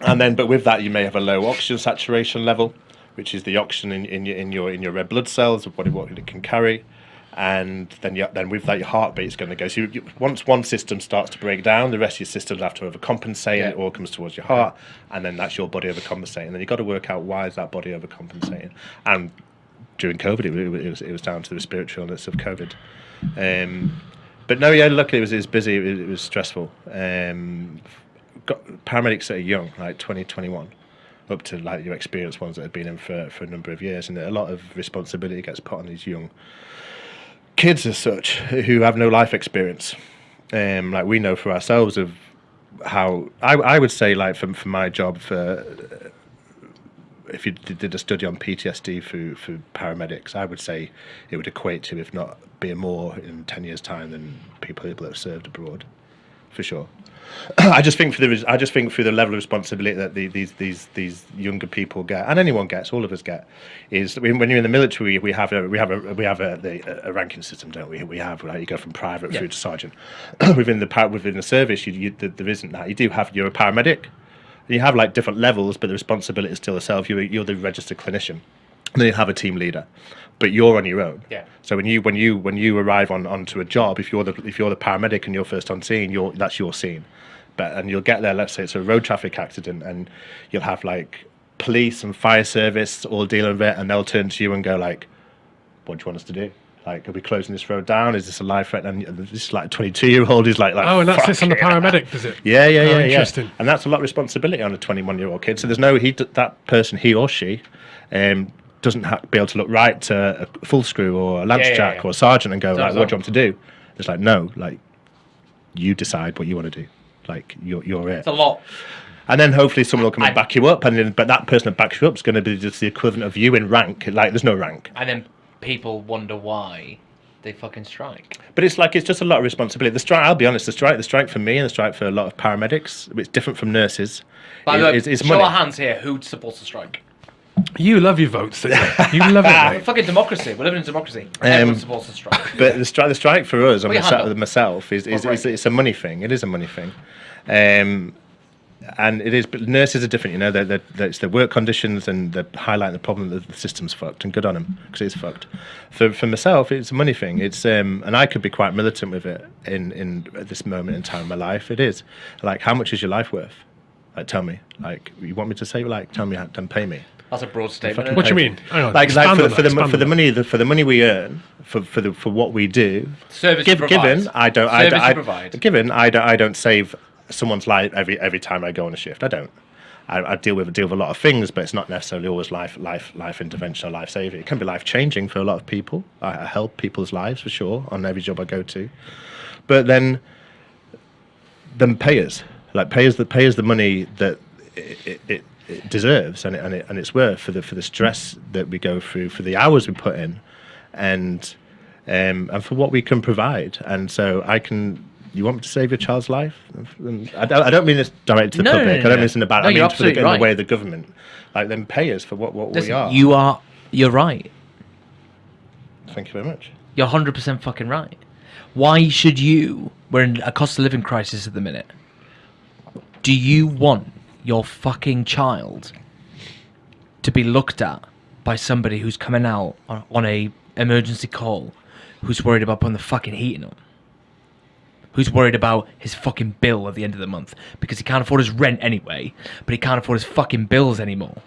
and then, but with that, you may have a low oxygen saturation level, which is the oxygen in, in your in your in your red blood cells of body what it can carry, and then you, then with that, your heartbeat is going to go. So you, you, once one system starts to break down, the rest of your systems have to overcompensate, and it all comes towards your heart, and then that's your body overcompensating. And then you've got to work out why is that body overcompensating. And during COVID, it, it was it was down to the respiratory illness of COVID. Um, but no, yeah, luckily it was, it was busy. It was, it was stressful. Um, got paramedics that are young, like 20, 21, up to like your experienced ones that have been in for, for a number of years, and a lot of responsibility gets put on these young kids as such who have no life experience. Um, like we know for ourselves of how I, I would say like from for my job for if you did a study on PTSD for, for paramedics, I would say it would equate to, if not be more in 10 years' time than people that have served abroad, for sure. (clears throat) I just think for the I just think for the level of responsibility that the, these these these younger people get and anyone gets, all of us get, is when, you're in the military, we have a we have a we have a, the, a ranking system, don't we? We have like you go from private through to sergeant. (clears throat) within the within the service, you, you, there- isn't that. You do have you're a paramedic, you have like different levels, but the responsibility is still the self. You're, you're the registered clinician. And then you have a team leader, but you're on your own. Yeah. So when you when you when you arrive on onto a job, if you're the if you're the paramedic and you're first on scene, you're that's your scene. But and you'll get there. Let's say it's a road traffic accident, and you'll have like police and fire service all dealing with it, and they'll turn to you and go like, "What do you want us to do?" Like, are we closing this road down? Is this a life threat? And this is like a 22 year old is like, like Oh, and that sits on the paramedic, does it? Yeah, yeah, Oh, yeah, yeah. interesting. And that's a lot of responsibility on a 21 year old kid. So there's no he that person, he or she, um, doesn't ha- be able to look right to a full screw or a lance Yeah, yeah, jack yeah. or a sergeant and go like, "What do you want to do?" It's like, no, like you decide what you want to do. Like you're you're it. It's a lot. And then hopefully someone will come and I- back you up, and then but that person that backs you up is going to be just the equivalent of you in rank. Like there's no rank. And then people wonder why they fucking strike. But it's like it's just a lot of responsibility. The strike, I'll be honest, the strike, the strike for me and the strike for a lot of paramedics, it's different from nurses. By is- the way, show money. our hands here. Who supports the strike? You love your votes, don't you? You love it, mate. (laughs) Fucking democracy. We're living in democracy. Everyone supports the strike. But the strike, the strike for us and Put your hand myself, up. myself is, is, Or is break. it's a money thing. It is a money thing, um, and it is. But nurses are different. You know, they're, they're, they're, it's their work conditions and they're highlighting the problem that the system's fucked. And good on them because it's fucked. For for myself, it's a money thing. It's um, and I could be quite militant with it in in at this moment in time in my life. It is like how much is your life worth? Like tell me. Like you want me to say like tell me how then pay me. That's a broad statement. What do you mean? Like, like for, the, for the for the money the, for the money we earn for for the for what we do Service Give, given I don't, I, Service don't- you I, provide. given I don't, I don't save someone's life every every time I go on a shift. I don't. I, I deal with deal with a lot of things, but it's not necessarily always life life life intervention or life saving. It can be life changing for a lot of people. I, I help people's lives for sure on every job I go to, but then then payers like payers us the pay us the money that it, it, it, it deserves and it, and it and it's worth for the for the stress that we go through for the hours we put in and um, and for what we can provide and so I can you want me to save your child's life I don't, I don't mean this directly to the No, no, public no, I don't mean this in a bad No, I mean for the, in the way of the government like then pay us for what, what we are you are. You're right. thank you very much You're 100% fucking right. Why should you? We're in a cost of living crisis at the minute. Do you want your fucking child to be looked at by somebody who's coming out on, on a emergency call, who's worried about putting the fucking heating on? Who's worried about his fucking bill at the end of the month because he can't afford his rent anyway, but he can't afford his fucking bills anymore?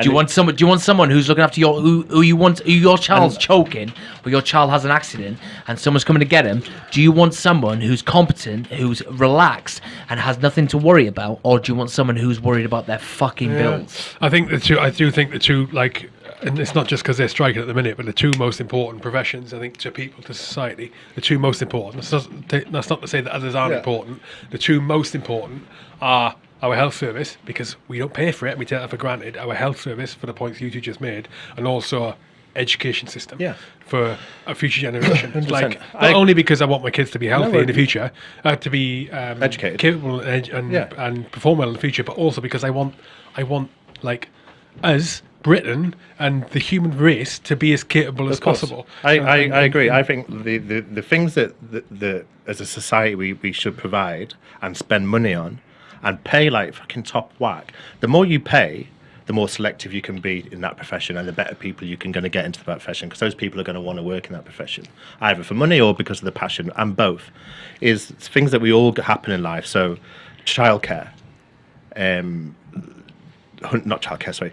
Do you want someone? Do you want someone who's looking after your who, who you want? Who your child's choking, or your child has an accident, and someone's coming to get him? Do you want someone who's competent, who's relaxed, and has nothing to worry about, or do you want someone who's worried about their fucking bills? I think the two. I do think the two like, and it's not just because they're striking at the minute, but the two most important professions. I think to people, to society, the two most important. That's not, to- that's not to say that others aren't Yeah. important. The two most important are our health service because we don't pay for it. We take that for granted. Our health service for the points you two just made, and also education system. Yeah. For a future generation, (coughs) like not I- only because I want my kids to be healthy No, in the future, uh, to be um, Educated. capable and, and, Yeah. and perform well in the future, but also because I want, I want like us, Britain, and the human race to be as capable as course. possible. I, I, I agree. I think the, the, the things that the, the as a society we, we should provide and spend money on and pay like fucking top whack. The more you pay, the more selective you can be in that profession and the better people you can going to get into that profession because those people are going to want to work in that profession either for money or because of the passion and both is things that we all happen in life so childcare um not childcare, sorry,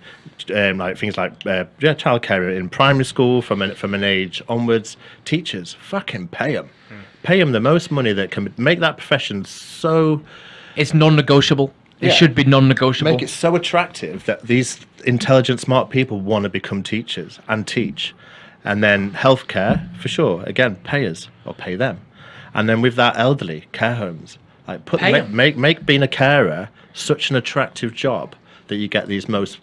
um, like things like uh, yeah, childcare in primary school from an, from an age onwards. Teachers, fucking pay them, pay them the most money that can make that profession so It's non-negotiable. It Yeah. should be non-negotiable. make it so attractive that these intelligent, smart people want to become teachers and teach. And then healthcare, for sure, again, pay us or pay them. And then with that, elderly care homes, like put make, make make being a carer such an attractive job that you get these most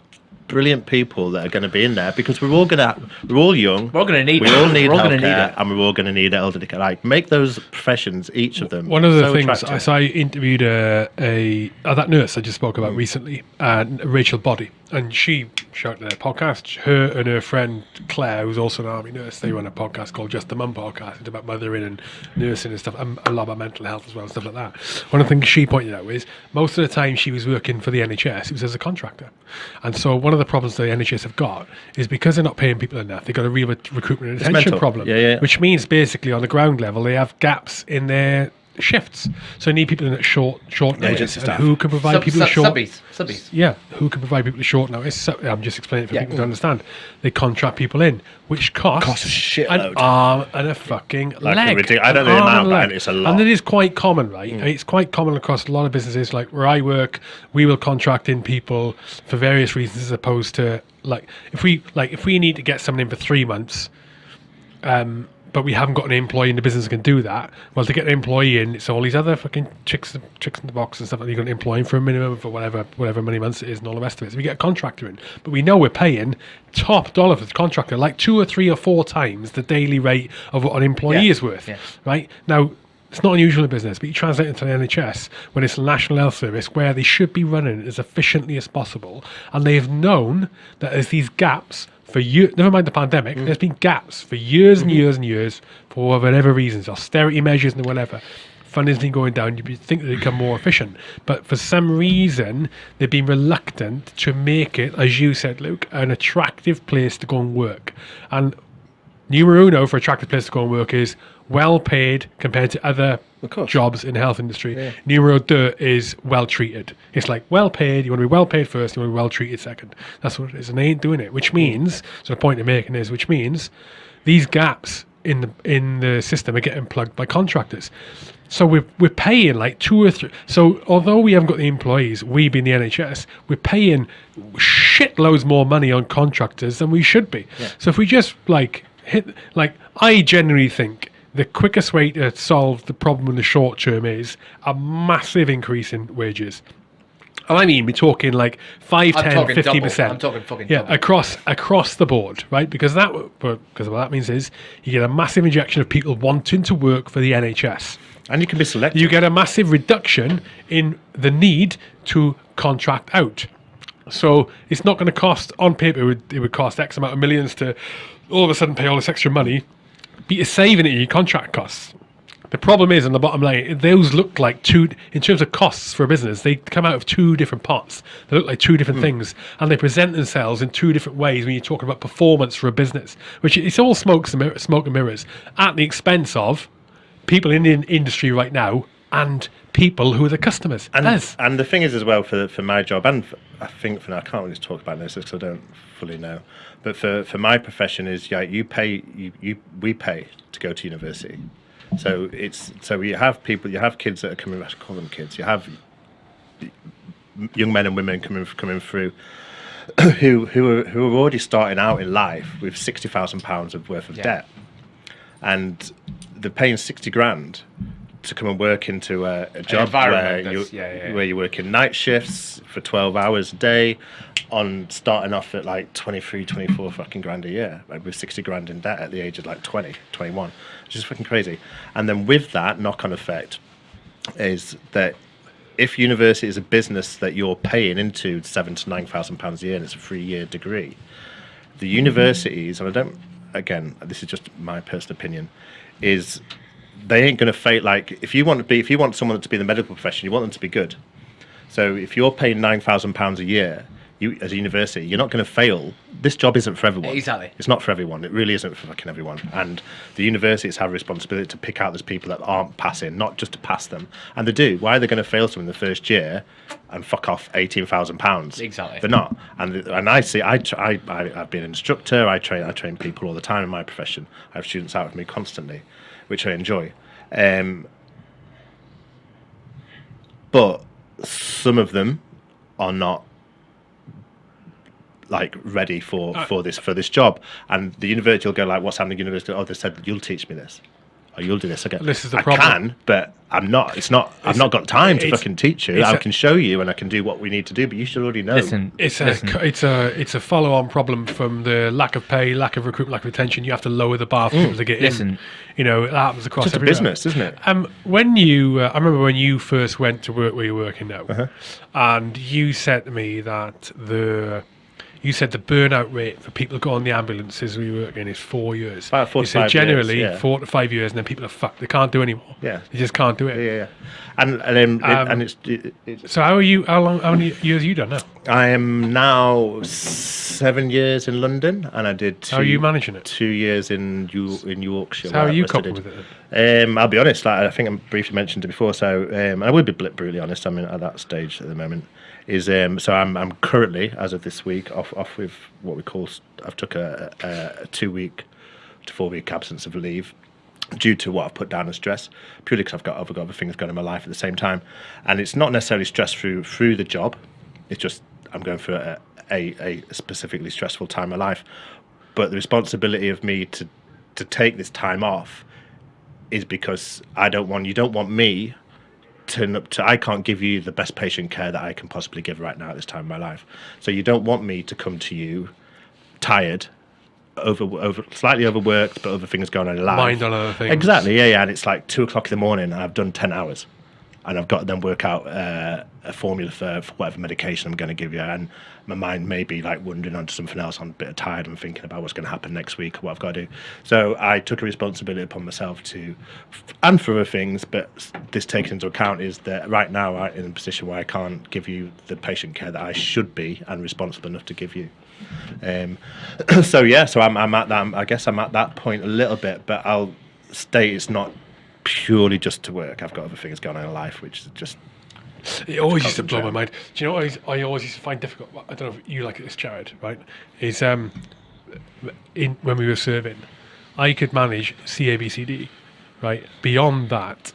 brilliant people that are going to be in there because we're all going to we're all young We're all gonna need we it. all need We're all gonna healthcare need it. and we're all going to need elderly care like make those professions each of them One of the so things attractive. I saw, I interviewed a, a uh, that nurse I just spoke Mm. about recently, uh, Rachel Body, and she showed their podcast. Her and her friend Claire, who's also an army nurse, they run a podcast called Just the Mum podcast. It's about mothering and nursing and stuff, and a lot about mental health as well and stuff like that. One of the things she pointed out is most of the time she was working for the NHS, it was as a contractor, and so one of the problems the NHS have got is because they're not paying people enough, they've got a real recruitment and retention problem. Yeah, yeah. Which means basically on the ground level they have gaps in their shifts. So they need people in at short short notice. Agency staff. who can provide Sub- people sub- with short subbies. Subbies. yeah, who can provide people with short notice? So, I'm just explaining it for Yeah. people to understand. They contract people in, which costs, Costs a shitload. an arm and a fucking Like a leg. ridic- I don't know the amount, and but it's a lot. And it is quite common, right? And It's quite common across a lot of businesses. Like where I work, we will contract in people for various reasons, as opposed to like if we like if we need to get someone in for three months, um, but we haven't got an employee in the business that can do that. Well, to get an employee in, it's all these other fucking chicks, chicks in the box and stuff that you're going to employ him for a minimum for whatever, whatever many months it is, and all the rest of it. So we get a contractor in, but we know we're paying top dollar for the contractor, like two or three or four times the daily rate of what an employee Yeah. is worth. Yeah. Right now. It's not unusual in business, but you translate it to the NHS when it's a national health service where they should be running as efficiently as possible, and they've known that there's these gaps for you, Never mind the pandemic. Mm. There's been gaps for years and mm-hmm. years and years for whatever reasons, austerity measures and whatever. Funding's been going down. You'd think they'd become more efficient, but for some reason they've been reluctant to make it, as you said, Luke, an attractive place to go and work. And numero uno for attractive place to go and work is well paid compared to other. Jobs in the health industry. Numero deux is well treated. It's like well paid. You want to be well paid first. You want to be well treated second. That's what it is, and they ain't doing it. Which means, so the point I'm making is, which means these gaps in the in the system are getting plugged by contractors. So we're we're paying like two or three. So although we haven't got the employees, we being the NHS, we're paying shitloads more money on contractors than we should be. So if we just like hit, like I generally think the quickest way to solve the problem in the short term is a massive increase in wages. And I mean, we're talking like 5, I'm 10, talking 50 double. percent. I'm talking fucking yeah, double. across across the board, right? Because that because what that means is you get a massive injection of people wanting to work for the NHS. and you can be selective You get a massive reduction in the need to contract out. So it's not going to cost on paper. It would, it would cost X amount of millions to all of a sudden pay all this extra money, but you're saving it in your contract costs. The problem is, on the bottom line, those look like two, in terms of costs for a business, they come out of two different pots. They look like two different hmm. things, and they present themselves in two different ways when you're talking about performance for a business, which it's all smoke, and smoke and mirrors at the expense of people in the industry right now and people who are the customers. And, and the thing is as well for for my job and for, I think for now I can't really talk about this because I don't fully know. But for, for my profession is yeah you pay you, you we pay to go to university. So it's so you have people you have kids that are coming I should call them kids. You have young men and women coming coming through (coughs) who who are who are already starting out in life with sixty thousand pounds of worth of Yeah. debt, and they're paying sixty grand to come and work into a, a job where you yeah, yeah, where you work in night shifts for twelve hours a day, on starting off at like 23, 24 fucking grand a year, like with sixty grand in debt at the age of like 20, 21, which is fucking crazy. And then with that knock on effect is that if university is a business that you're paying into seven to nine thousand pounds a year and it's a three year degree, the universities, and I don't, again, this is just my personal opinion, is they ain't going to fail. Like if you want to be, if you want someone to be in the medical profession, you want them to be good. So if you're paying nine thousand pounds a year, you as a university, you're not going to fail. This job isn't for everyone. Exactly. It's not for everyone. It really isn't for fucking everyone. And the universities have a responsibility to pick out those people that aren't passing, not just to pass them. And they do. Why are they going to fail someone in the first year and fuck off eighteen thousand pounds? Exactly. They're not. And and I see. I, I I I've been an instructor. I train. I train people all the time in my profession. I have students out with me constantly, which I enjoy. Um, but some of them are not like ready for Uh, for this for this job. And the university will go like what's happening university? Oh they said you'll teach me this or you'll do this again This is the I problem. can but i'm not it's not i've It's- not got time to fucking teach you it's i a- can show you and i can do what we need to do but you should already know Listen, It's a listen. it's a it's a follow on problem from the lack of pay, lack of recruitment, lack of retention. You have to lower the bar for people to get Listen. in. You know that happens across Just everywhere. business, isn't it? Um, when you, uh, I remember when you first went to work where you're working now, Uh-huh. and you said to me that the, you said the burnout rate for people who go on the ambulances we work in is four years. About four you said five years, generally yeah. four to five years, and then people are fucked. They can't do anymore. Yeah. they just can't do it. yeah, yeah. and and, then Um, and it's, it, it's So how are you? How long? How many years you done now? I am now seven years in London, and I did. Two, How are you managing it? Two years in Yo- in Yorkshire. So how are you coping with it? Um, I'll be honest. Like, I think I briefly mentioned it before. So um, I would be brutally honest. I'm in, at that stage at the moment. Is um, so I'm I'm currently as of this week off off with what we call. I've took a, a, two week to four week absence of leave due to what I've put down as stress, purely because I've got other, got other things going in my life at the same time, and it's not necessarily stress through through the job. It's just I'm going through a, a, a specifically stressful time of life, but the responsibility of me to to take this time off is because I don't want you don't want me turn up to I can't give you the best patient care that I can possibly give right now at this time of my life. So you don't want me to come to you tired, over over slightly overworked, but other things going on in life. Mind on other things. Exactly, yeah, yeah. And it's like two o'clock in the morning, and I've done ten hours, and I've got to then work out uh, a formula for, for whatever medication I'm going to give you, and my mind may be like wandering onto something else. I'm a bit tired and thinking about what's going to happen next week, or what I've got to do. So I took a responsibility upon myself to, and for other things, but this taken into account is that right now I'm in a position where I can't give you the patient care that I should be and responsible enough to give you. Um, (clears throat) so yeah, so I'm, I'm at that. I guess I'm at that point a little bit, but I'll state it's not purely just to work. I've got other things going on in life, which is just It always used to blow my mind. Do you know what I, always- I always used to find difficult? I don't know if you like this, Jared. Right? Is um, in when we were serving, I could manage CABCD. Right. Beyond that,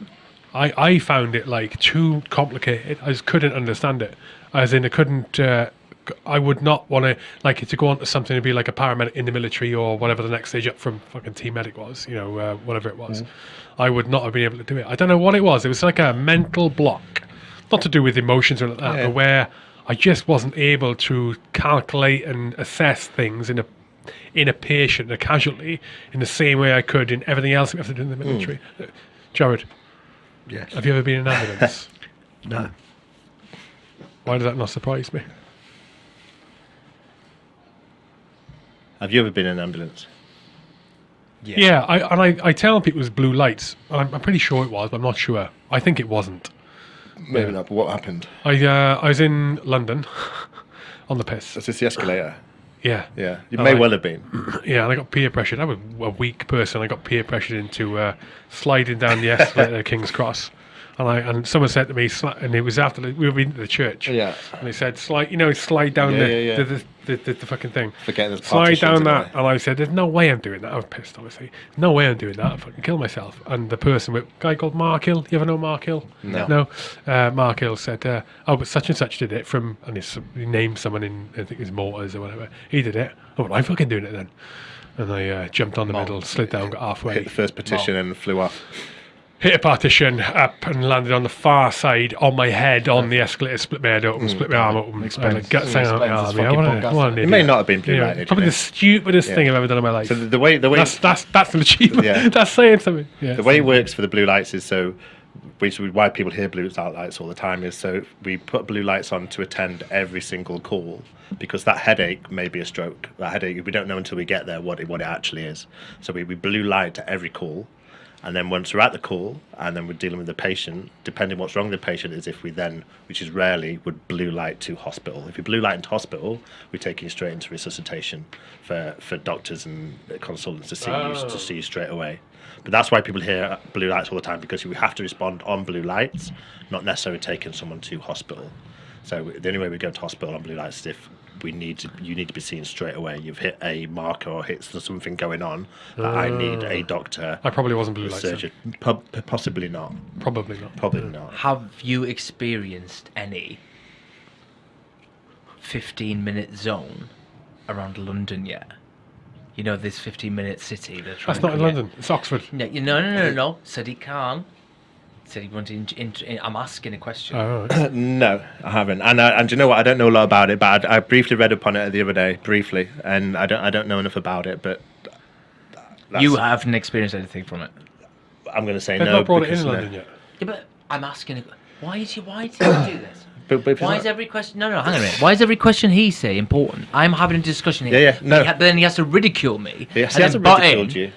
I I found it like too complicated. I just couldn't understand it. As in, I couldn't. Uh, I would not want to like to go on to something to be like a paramedic in the military or whatever the next stage up from fucking team medic was. You know, uh, whatever it was. I would not have been able to do it. I don't know what it was. It was like a mental block not to do with emotions or like that, Yeah. but where I just wasn't able to calculate and assess things in a in a patient, a casualty, in the same way I could in everything else we have to do in the military. Uh, Jared, Yes. have you ever been in an ambulance? (laughs) No. Why does that not surprise me? Have you ever been in an ambulance? Yeah, I, and I, I tell people it was blue lights. I'm, I'm pretty sure it was, but I'm not sure. I think it wasn't. Maybe not. But what happened? I uh, I was in London (laughs) on the piss. Was this the escalator? Yeah, Yeah, you Oh, may I- well have been. (clears throat) yeah, and I got peer pressured. I was a weak person. I got peer pressured into uh, sliding down the (laughs) escalator at King's Cross. And I and someone said to me, and it was after the, we were in the church. Yeah. And they said, slide, you know, slide down Yeah, the, yeah, yeah. The, the, the, the, the fucking thing. Forgetting there's slide down that. there. And I said, there's no way I'm doing that. I was pissed, obviously. No way I'm doing that. I'd fucking kill myself. And the person, with guy called Mark Hill, you ever know Mark Hill? No. No. Uh, Mark Hill said, uh, oh, but such and such did it from, and he, he named someone in, I think it was Motors or whatever. He did it. Oh, well, I'm fucking doing it then. And I uh, jumped on the middle, slid down, got halfway Hit the first petition and flew off. Hit a partition up and landed on the far side on my head on the escalator, split my head open, Mm. split my arm open, Explains- guts out my arm. Yeah, what, what an It may not have been blue Yeah, light Probably the stupidest Yeah. thing I've ever done in my life. So the, the way the way that's that's that's an achievement. Yeah. (laughs) That's saying something. Yeah. the way it works for the blue lights is so which is why people hear blue lights all the time is so we put blue lights on to attend every single call because that headache may be a stroke that headache we don't know until we get there what it, what it actually is so we, we blue light to every call and then once we're at the call and then we're dealing with the patient depending what's wrong with the patient is if we then which is rarely would blue light to hospital if we blue light into hospital we take you straight into resuscitation for for doctors and consultants to see you Oh. to see you straight away but that's why people hear blue lights all the time because we have to respond on blue lights, not necessarily taking someone to hospital. So the only way we go to hospital on blue light is if we need to, you need to be seen straight away. You've hit a marker or hit something going on that I need a ah. doctor, I probably wasn't blue a lights. then. surgeon. Po- possibly not. Probably not. Probably not. Have you experienced any 15 minute zone around London yet? You know, this 15 minute city. That's not in. London. It's Oxford. No, you- no, no, no, uh, no. Said he can't. Said he wanted. In, in, in, I'm asking a question. Oh, right. (coughs) No, I haven't. And I, and do you know what? I don't know a lot about it, but I, I briefly read upon it the other day, briefly, and I don't I don't know enough about it. But that's- you haven't experienced anything from it. I'm going to say They've no. not brought it because in no. London yet. Yeah, but I'm asking. A, why is he? Why does he (coughs) do this? But, but Why not- is every question? No, no, hang on a minute. Why is every question he say important? I'm having a discussion here. Yeah, yeah, no. He ha- then he has to ridicule me. Yes, he hasn't butt ridiculed in you.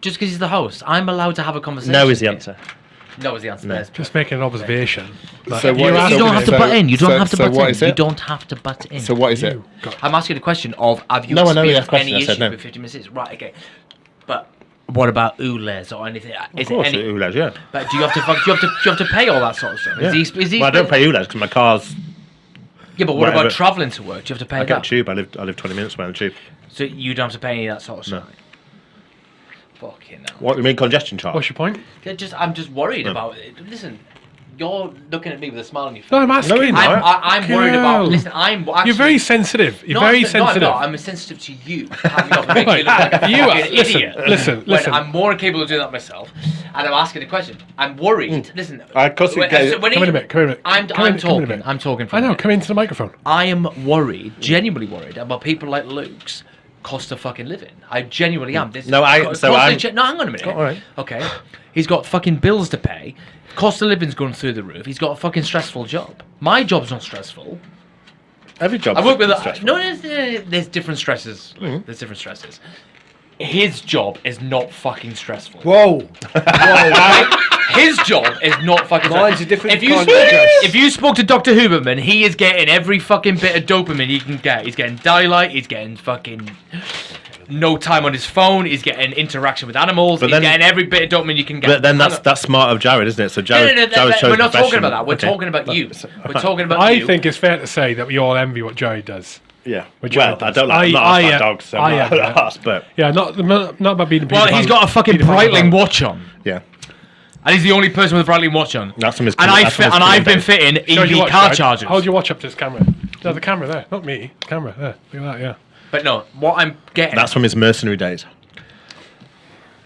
Just because he's the host, I'm allowed to have a conversation. No is the here. answer. No is the answer. There's- Just making an observation. Like, So if you is- You don't have to so- butt in. You don't so- have to so butt in. You don't have to butt in. So what is it? I'm asking the question of have you No, I know you experienced asked a question, any I said issues no. with 50 minutes? Right, okay. But what about ULEZ or anything? Is Of course, it any? ULEZ, yeah. But do you have to do you have to do you have to pay all that sort of stuff? yeah. Is he, is he well, I don't pay ULEZ because my car's. Yeah, but what whatever. about travelling to work? Do you have to pay I get a that? tube. I live. I live 20 minutes away on the tube. So you don't have to pay any of that sort of No. Stuff. Fucking hell. What you mean congestion charge? What's your point? Yeah, just I'm just worried No. about it. Listen, you're looking at me with a smile on your face. No, I'm asking. No, you're not. I'm, I, I'm worried about. Girl. Listen, I'm. Actually, You're very sensitive. You're No, very I'm, no, I'm sensitive. not. I'm sensitive to you. having up and making (laughs) you look like a You are- fucking listen, idiot. listen, when listen. I'm more capable of doing that myself, and I'm asking a question. I'm worried. Listen. Uh, 'cause you when- so when Come he- in a bit. Come in a bit. I'm, Come I'm in- come in a talking. bit. I'm talking. For I a know. minute. Come into the microphone. I am worried, genuinely worried about people like Luke's cost of fucking living. I genuinely am. This No, I- so I'm- ge- no, hang on a minute. All right. Okay, he's got fucking bills to pay. Cost of living's going through the roof. He's got a fucking stressful job. My job's not stressful. Every job. I work with stressful. no. There's, uh, there's different stresses. Mm-hmm. There's different stresses. His job is not fucking stressful. Whoa! (laughs) Right? His job is not fucking. Mine's a different If you kind spoke, of stress. if you spoke to Doctor Huberman, he is getting every fucking bit of dopamine he can get. He's getting daylight. He's getting fucking no time on his phone. He's getting interaction with animals. But he's then- getting every bit of dopamine you can get. But then that's that's smart of Jared, isn't it? So Jared, no, no, Jared that- chose we're not talking about that. We're Okay. talking about you. We're talking about I you. think it's fair to say that we all envy what Joey does. Yeah. Which well, I don't like I- I'm not I, asked uh, dogs, so I I'm uh, but Yeah, not not, not about being. well, he's got a fucking Breitling watch on, yeah. And he's the only person with a Breitling watch on. That's from his. And I that's from his and I've been career fitting Show your EV watch, car Jared. chargers. Hold your watch up to this camera. No, the camera there, not me. The camera there. Look at that. Yeah. But no, what I'm getting. That's from his mercenary days.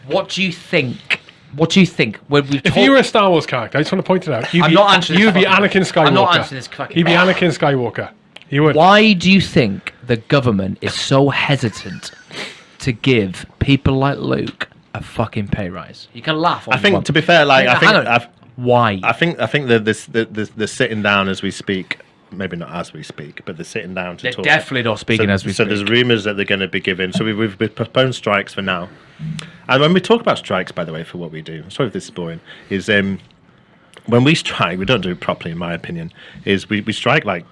What do you think? What do you think when we If talk? you were a Star Wars character, I just want to point it out. You'd I'm be, not answering You'd this be fucking- Anakin Skywalker. I'm not answering this fucking- You'd be Anakin Skywalker. You would. why do you think the government is so hesitant to give people like Luke a fucking pay rise? You can laugh. all I think, to be fair, like I think. I've, why? I think, I think that this, the, the, the sitting down as we speak. Maybe not as we speak, but they're sitting down to They're talk. definitely not speaking so, as we so speak. So there's rumours that they're going to be given. So we've, we've postponed strikes for now, And when we talk about strikes, by the way, for what we do, sorry if this is boring, is um, when we strike, we don't do it properly, in my opinion. Is we, we strike like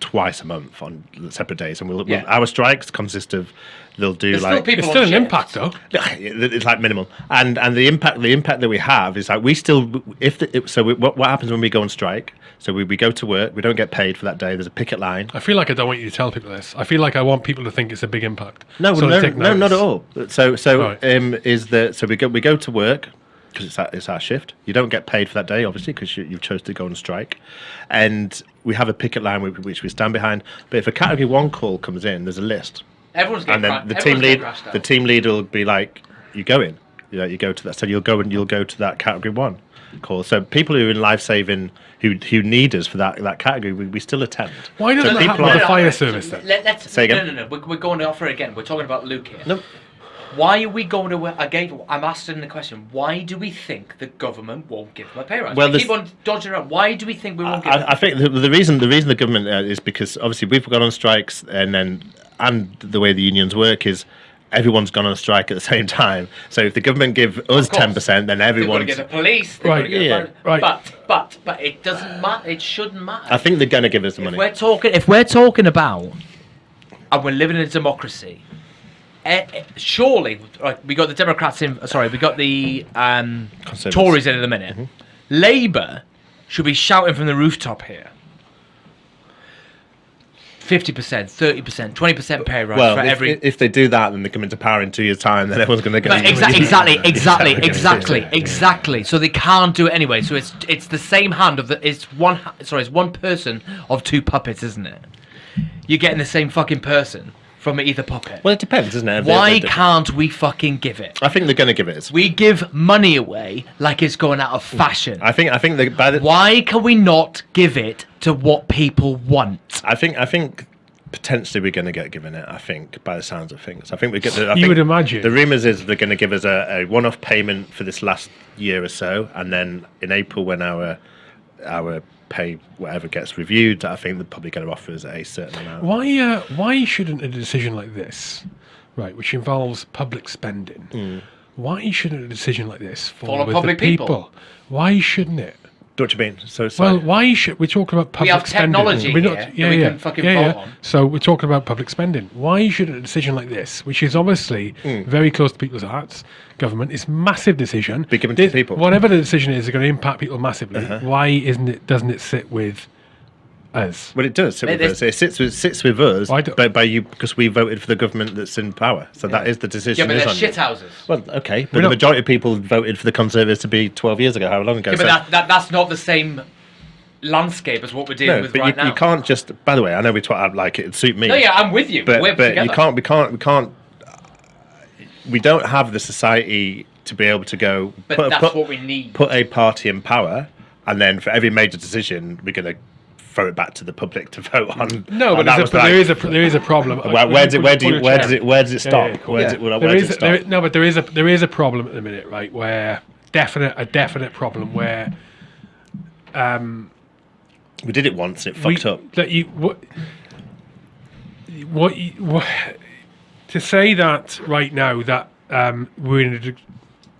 twice a month on separate days, and we'll, Yeah. we'll our strikes consist of they'll do There's like still people It's on still an shift. impact, though. it's like minimal and and the impact the impact that we have is like we still if the, so we, what, what happens when we go on strike so we, we go to work we don't get paid for that day there's a picket line I feel like I don't want you to tell people this. I feel like I want people to think it's a big impact. no So no, no not at all so so Right. um is that so we go we go to work because it's our, it's our shift you don't get paid for that day obviously because you, you've chose to go on strike and we have a picket line which, which we stand behind but if a category one call comes in there's a list Everyone's getting and then cra- the team lead the team leader will be like you go in you know you go to that so you'll go and you'll go to that category one call so people who are in life saving who who need us for that that category we, we still attend Why doesn't so that happen people with the fire service then? Let, let's Say no, again? no, no. We're, we're going to offer it again. We're talking about Luke here. no Why are we going to? Again, I'm asking the question. Why do we think the government won't give them a pay rise? Well, we keep on dodging around. Why do we think we won't give? I, them? I think the, the reason the reason the government uh, is because obviously we've gone on strikes and then and the way the unions work is everyone's gone on strike at the (laughs) same time. So if the government give us ten percent, then They've got to get the police. Right, get yeah, the right. But but but it doesn't matter. It shouldn't matter. I think they're going to give us the if money. we're talking, if we're talking about, and we're living in a democracy, eh, eh, surely, like we got the Democrats in. Sorry, we got the um, Tories in at the minute. Labour should be shouting from the rooftop here. Fifty percent, thirty percent, twenty percent pay rise Well, for if, every. if they do that, then they come into power in two years' time. Then everyone's going to exa- exactly, exactly, Exactly. exactly, exactly. So they can't do it anyway. So it's it's the same hand of the it's one sorry it's one person of two puppets, isn't it? You're getting the same fucking person from either puppet. Well, it depends, isn't it? Why They're can't we fucking give it? I think they're going to give it us. We give money away like it's going out of fashion. I think. I think that by the. Why can we not give it to what people want? I think. I think. Potentially, we're going to get given it. I think, by the sounds of things, I think we get. The, I You think would imagine. The rumours is they're going to give us a, a one-off payment for this last year or so, and then in April, when our our pay whatever gets reviewed, I think the public probably going to offer us a certain amount. Why, uh, why shouldn't a decision like this, right, which involves public spending, Hmm. why shouldn't a decision like this fall, Fall on public the people? people? Why shouldn't it? What do you mean? So sorry. Well, why should we talk about public have spending? technology We're here that we can fucking yeah, yeah. on. So we're talking about public spending. Why should a decision like this, which is obviously Hmm. very close to people's hearts, government, it's massive decision. Be given to This- the people. Whatever the decision is, is going to impact people massively. Why isn't it? Doesn't it sit with us? Well, it does sit It with is- us. It sits with sits with us, Why do- but by you because we voted for the government that's in power. So that is the decision. Yeah, decision. but they're on you. shit houses. Well, okay, but We're the not- majority of people voted for the Conservatives to be 12 years ago. How long ago? Yeah, but that, that that's not the same landscape as what we're dealing no, with but right you, now. you can't just. By the way, I know we talk like it'd suit me. No, yeah, I'm with you. but we're but together. you can't. We can't. We can't. We don't have the society to be able to go. But put, that's put, what we need. Put a party in power, and then for every major decision, we're going to throw it back to the public to vote on. No, but, a, was like- there is a there is a problem. Where, where, it, where, do you, where does it where does it stop? yeah, cool. Where does it, well, There does it stop? no, but there is a there is a problem at the minute, right? Where definite a definite problem where we did it once. and It we, fucked up. that you what what, you, what to say that right now that um, we're in a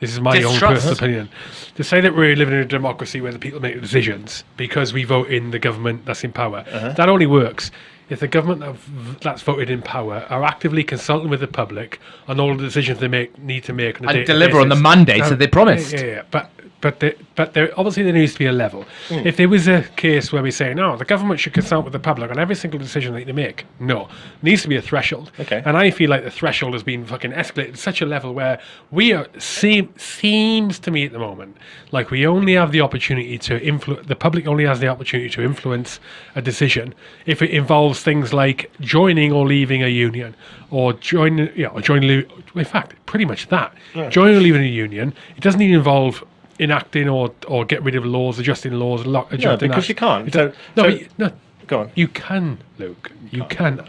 this is my own personal opinion to say that we're living in a democracy where the people make the decisions because we vote in the government that's in power Uh-huh. that only works if the government that's voted in power are actively consulting with the public on all the decisions they make need to make on And deliver on the basis. mandates that they promised. Yeah, yeah, yeah. but but but there obviously there needs to be a level. Hmm. If there was a case where we say no, the government should consult with the public on every single decision that they make. No, needs to be a threshold. Okay. And I feel like the threshold has been fucking escalated to such a level where we are seem seems to me at the moment like we only have the opportunity to influence. The public only has the opportunity to influence a decision if it involves things like joining or leaving a union, or joining, yeah, or joining. In fact, pretty much that. Joining or leaving a union. It doesn't even involve enacting or or get rid of laws, adjusting laws, lo- adjusting because acts. you can't. It So- no, so- but you, no, Go on. you can, Luke. You can.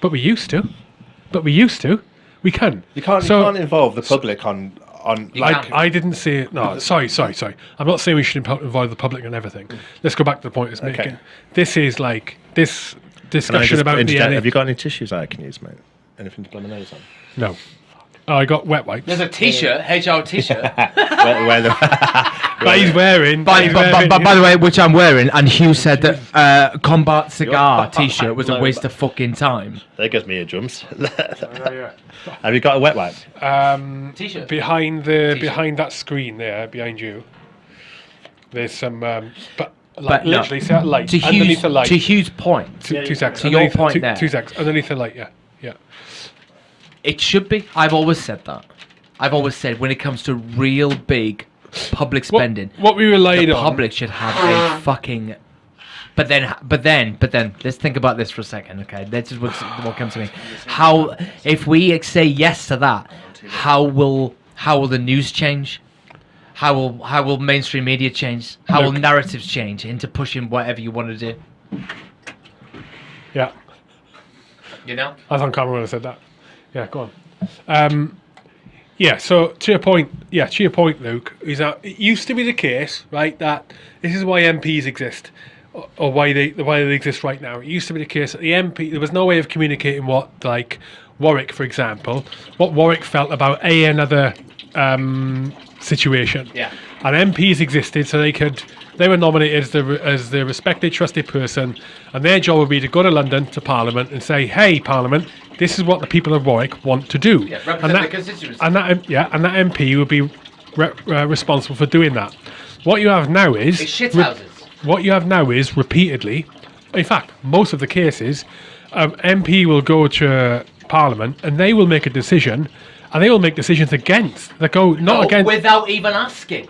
But we used to. But we used to. We can. You can't. So, you can't involve the public on on. Like, can't. I, I didn't see it. No, sorry, sorry, sorry. I'm not saying we should involve the public and everything. Mm. Let's go back to the point it's Okay. making. This is like this discussion about the Have you got any tissues I can use, mate? Anything to blow my nose on? No. Oh, I got wet wipes. There's a T-shirt, HR T-shirt. (laughs) where, where the, (laughs) But he's wearing. by, he's by, by, wearing- by, by the way, which I'm wearing, and Hugh said that uh, Combat Cigar T-shirt was a waste of fucking time. there goes me eardrums. Oh, (laughs) yeah. Have you got a wet wipe? Um, T-shirt. behind the T-shirt. behind that screen there, behind you. There's some, um, but like But no, literally, see that light To underneath Hugh's, the light. to Hugh's point, two, two seconds. To your underneath- point two, there. Two seconds underneath the light. Yeah, yeah. It should be. I've always said that. I've always said when it comes to real big public spending, what we relied the on. public should have a fucking. But then, but then, but then, let's think about this for a second, okay? That's just what's, what comes to me. How, if we say yes to that, how will how will the news change? How will how will mainstream media change? How will Look. narratives change into pushing whatever you want to do? Yeah, You know. I was on camera when I said that. Yeah, go on. Um, yeah, so to your point, yeah, to your point, Luke, is that it used to be the case, right, that this is why MPs exist, or, or why they why they exist right now. It used to be the case that the MP there was no way of communicating what like Warwick, for example, what Warwick felt about a another um, situation. Yeah. And MPs existed so they could they were nominated as the as the respected trusted person, and their job would be to go to London to Parliament and say, "Hey, Parliament, this is what the people of Warwick want to do." Yeah, and that, constituency. And that yeah, and that MP would be re- uh, responsible for doing that. What you have now is what you have now is repeatedly, in fact, most of the cases, um, MP will go to Parliament and they will make a decision, and they will make decisions against that go not against. without even asking.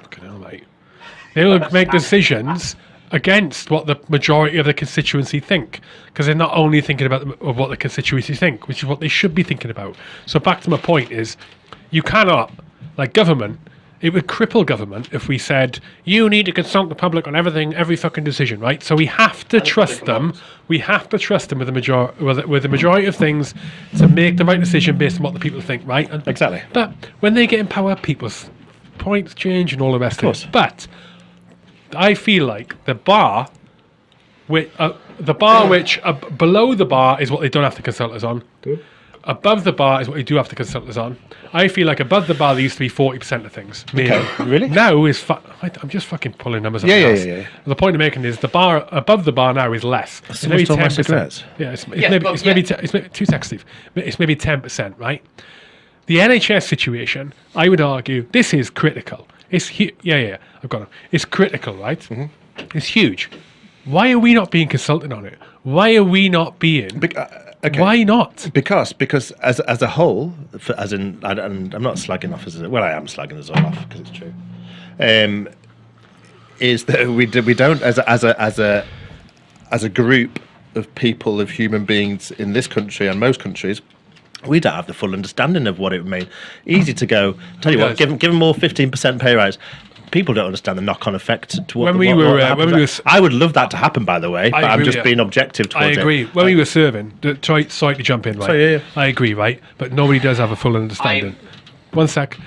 They will make decisions against what the majority of the constituency think because they're not only thinking about the, of what the constituency think, which is what they should be thinking about. So back to my point is, you cannot like government. It would cripple government if we said you need to consult the public on everything, every fucking decision, right? So we have to trust them. We have to trust them with the major with, the- with the majority of things to make the right decision based on what the people think, right? And, Exactly. But when they get in power, people's points change and all the rest of, course. it. But I feel like the bar, which, uh, the bar which uh, below the bar is what they don't have to consult us on. Above the bar is what they do have to consult us on. I feel like above the bar there used to be forty percent of things. Maybe. Okay, really? Now is fu- I- I'm just fucking pulling numbers. up Yeah, my yeah, yeah, yeah. The point I'm making is the bar above the bar now is less. It's someone's talking about 10%. Yeah, it's, it's Yeah, maybe but it's maybe yeah. te- it's maybe two seconds, Steve. It's maybe ten percent, right? The NHS situation, I would argue, this is critical. It's hu- yeah, yeah, I've got it. It's critical, right? Mm-hmm. It's huge. Why are we not being consulted on it? Why are we not being? Bec- uh, okay. Why not? Because because as as a whole, for, as in, and, and I'm not slagging off as a, well, I am slagging us all off because it's true. Um, is that we do, we don't as a, as a as a as a group of people of human beings in this country and most countries. We don't have the full understanding of what it would mean. Easy to go. Tell you what, give them, give them more fifteen percent pay rise. People don't understand the knock-on effect to what. When we what- were, what uh, when we were I would love that to happen. By the way, but I'm just being objective I towards it. agree. When we were serving, try, sorry to jump in, right? Yeah, yeah. I agree, right? But nobody does have a full understanding. One sec.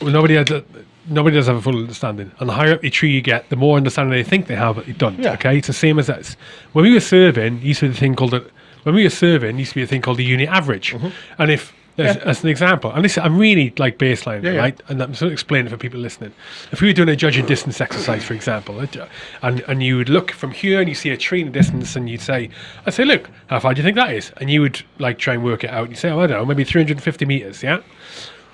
Well, nobody has a, nobody does have a full understanding. And the higher up the tree you get, the more understanding they think they have, but they don't. Yeah. Okay, it's the same as that. When we were serving, used to be the thing called a, when we were serving, used to be a thing called the unit average. Mm-hmm. And if there's, as an example, and this I'm really like baseline. Yeah, yeah. right? And I'm sort of explaining it for people listening. If we were doing a judging distance exercise, for example, uh, and and you would look from here and you see a tree in the distance, and you'd say, I'd say, look, how far do you think that is? And you would like try and work it out. And you say, oh, I don't know, maybe 350 meters, yeah.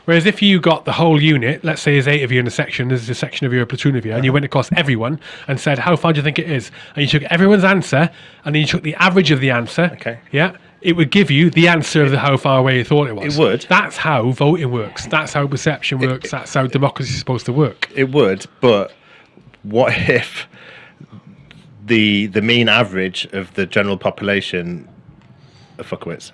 Whereas if you got the whole unit, let's say there's eight of you in a section, there's a section of you, a platoon of you, and you went across everyone and said, how far do you think it is? And you took everyone's answer, and then you took the average of the answer. Okay. Yeah. It would give you the answer of the how far away you thought it was. It would. That's how voting works. That's how perception works. That's how democracy is supposed to work. It would, but what if the the mean average of the general population are fuckwits?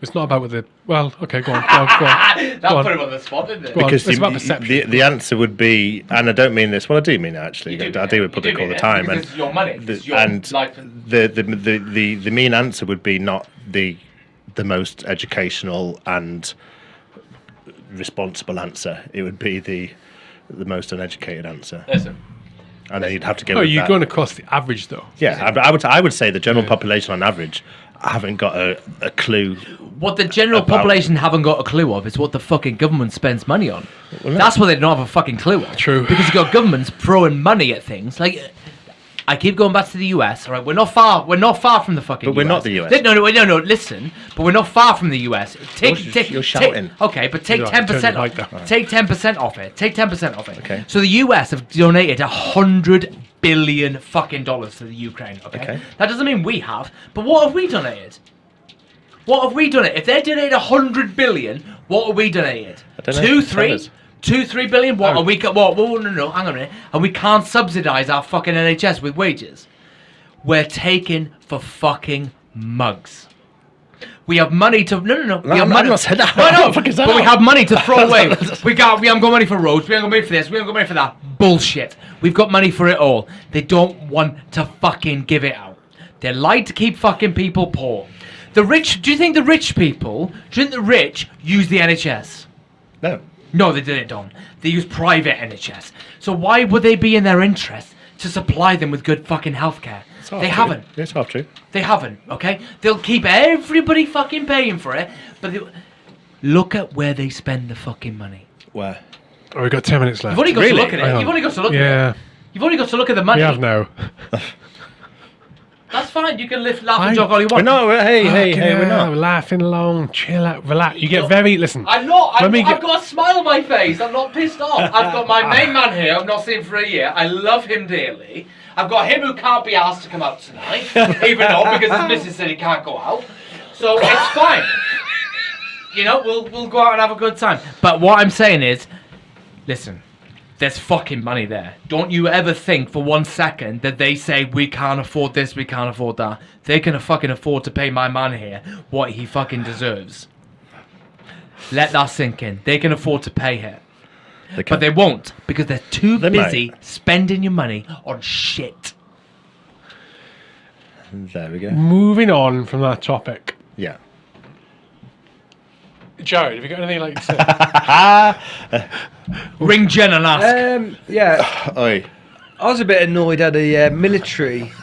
It's not about what the. Well, okay, go on. Go on. Go on. (laughs) That Go on. put him on the spot, didn't it? Go. Because it's the, about perception. the, the answer would be, and I don't mean this. Well, I do mean it actually. You do I mean do it. with public do all the time, and it's your money, the- it's your and life the, the, the the the mean answer would be not the the most educational and responsible answer. It would be the the most uneducated answer, Listen, and then you'd have to go. Oh, with you're that. going across the average, though. Yeah, I, I would I would say the general population on average haven't got a, a clue. What the general About- population haven't got a clue of is what the fucking government spends money on. Well. That's what they don't have a fucking clue of. True. Because you've got governments throwing money at things. Like, I keep going back to the US. All right, we're not far. We're not far from the fucking. But we're US. not the US. Li- No, no, no, no. Listen, but we're not far from the US. Take, You're- take, you're take- shouting. okay, but take ten percent. the mic. Take ten percent off it. Take ten percent off it. Okay. So the US have donated a hundred billion fucking dollars to the Ukraine. Okay? Okay. That doesn't mean we have. But what have we donated? What have we donated? If they donated a hundred billion, what have we donated? Two, three, two, three billion. What Oh. are we? What? Whoa, no, no, no. Hang on a minute. And we can't subsidise our fucking NHS with wages. We're taken for fucking mugs. We have money to no no no. We No, have not- money. I'm not saying that. (laughs) No, no. (laughs) the fuck that? But we have money to throw away. (laughs) we got. We haven't got money for roads. We haven't got money for this. We haven't got money for that. Bullshit. We've got money for it all. They don't want to fucking give it out. They like to keep fucking people poor. The rich. Do you think the rich people? Do you think the rich use the NHS? No. No, they didn't, Don. They use private NHS. So why would they be in their interest to supply them with good fucking healthcare? It's half They true. haven't. It's half true. They haven't, okay? They'll keep everybody fucking paying for it, but they, look at where they spend the fucking money. Where? Oh, we've got 10 minutes left. You've only got Really? to look at it. on. You've only got to look at Yeah, it. You've only got to look at the money. we have now. (laughs) That's fine. You can lift, laugh, and I- joke all you We're want. not. we're- Hey, hey, Fucking hey. We're hell, not. laughing along, chill out, relax. You get Look, very listen. I'm not. Let I've, me I've get- got a smile on my face. I'm not pissed off. I've got my (laughs) main man here. I've not seen for a year. I love him dearly. I've got him who can't be asked to come out tonight, even though because his missus said he can't go out. So it's fine. You know, we'll we'll go out and have a good time. But what I'm saying is, listen. There's fucking money there. Don't you ever think for one second that they say we can't afford this, we can't afford that. They can fucking afford to pay my man here what he fucking deserves. Let that sink in. They can afford to pay it. They But they won't because they're too They busy might. spending your money on shit. There we go. Moving on from that topic. Yeah. Jared, have you got anything like to say? (laughs) Ring Jen and ask. Um, yeah, (sighs) Oi. I was a bit annoyed at the uh, military. (laughs)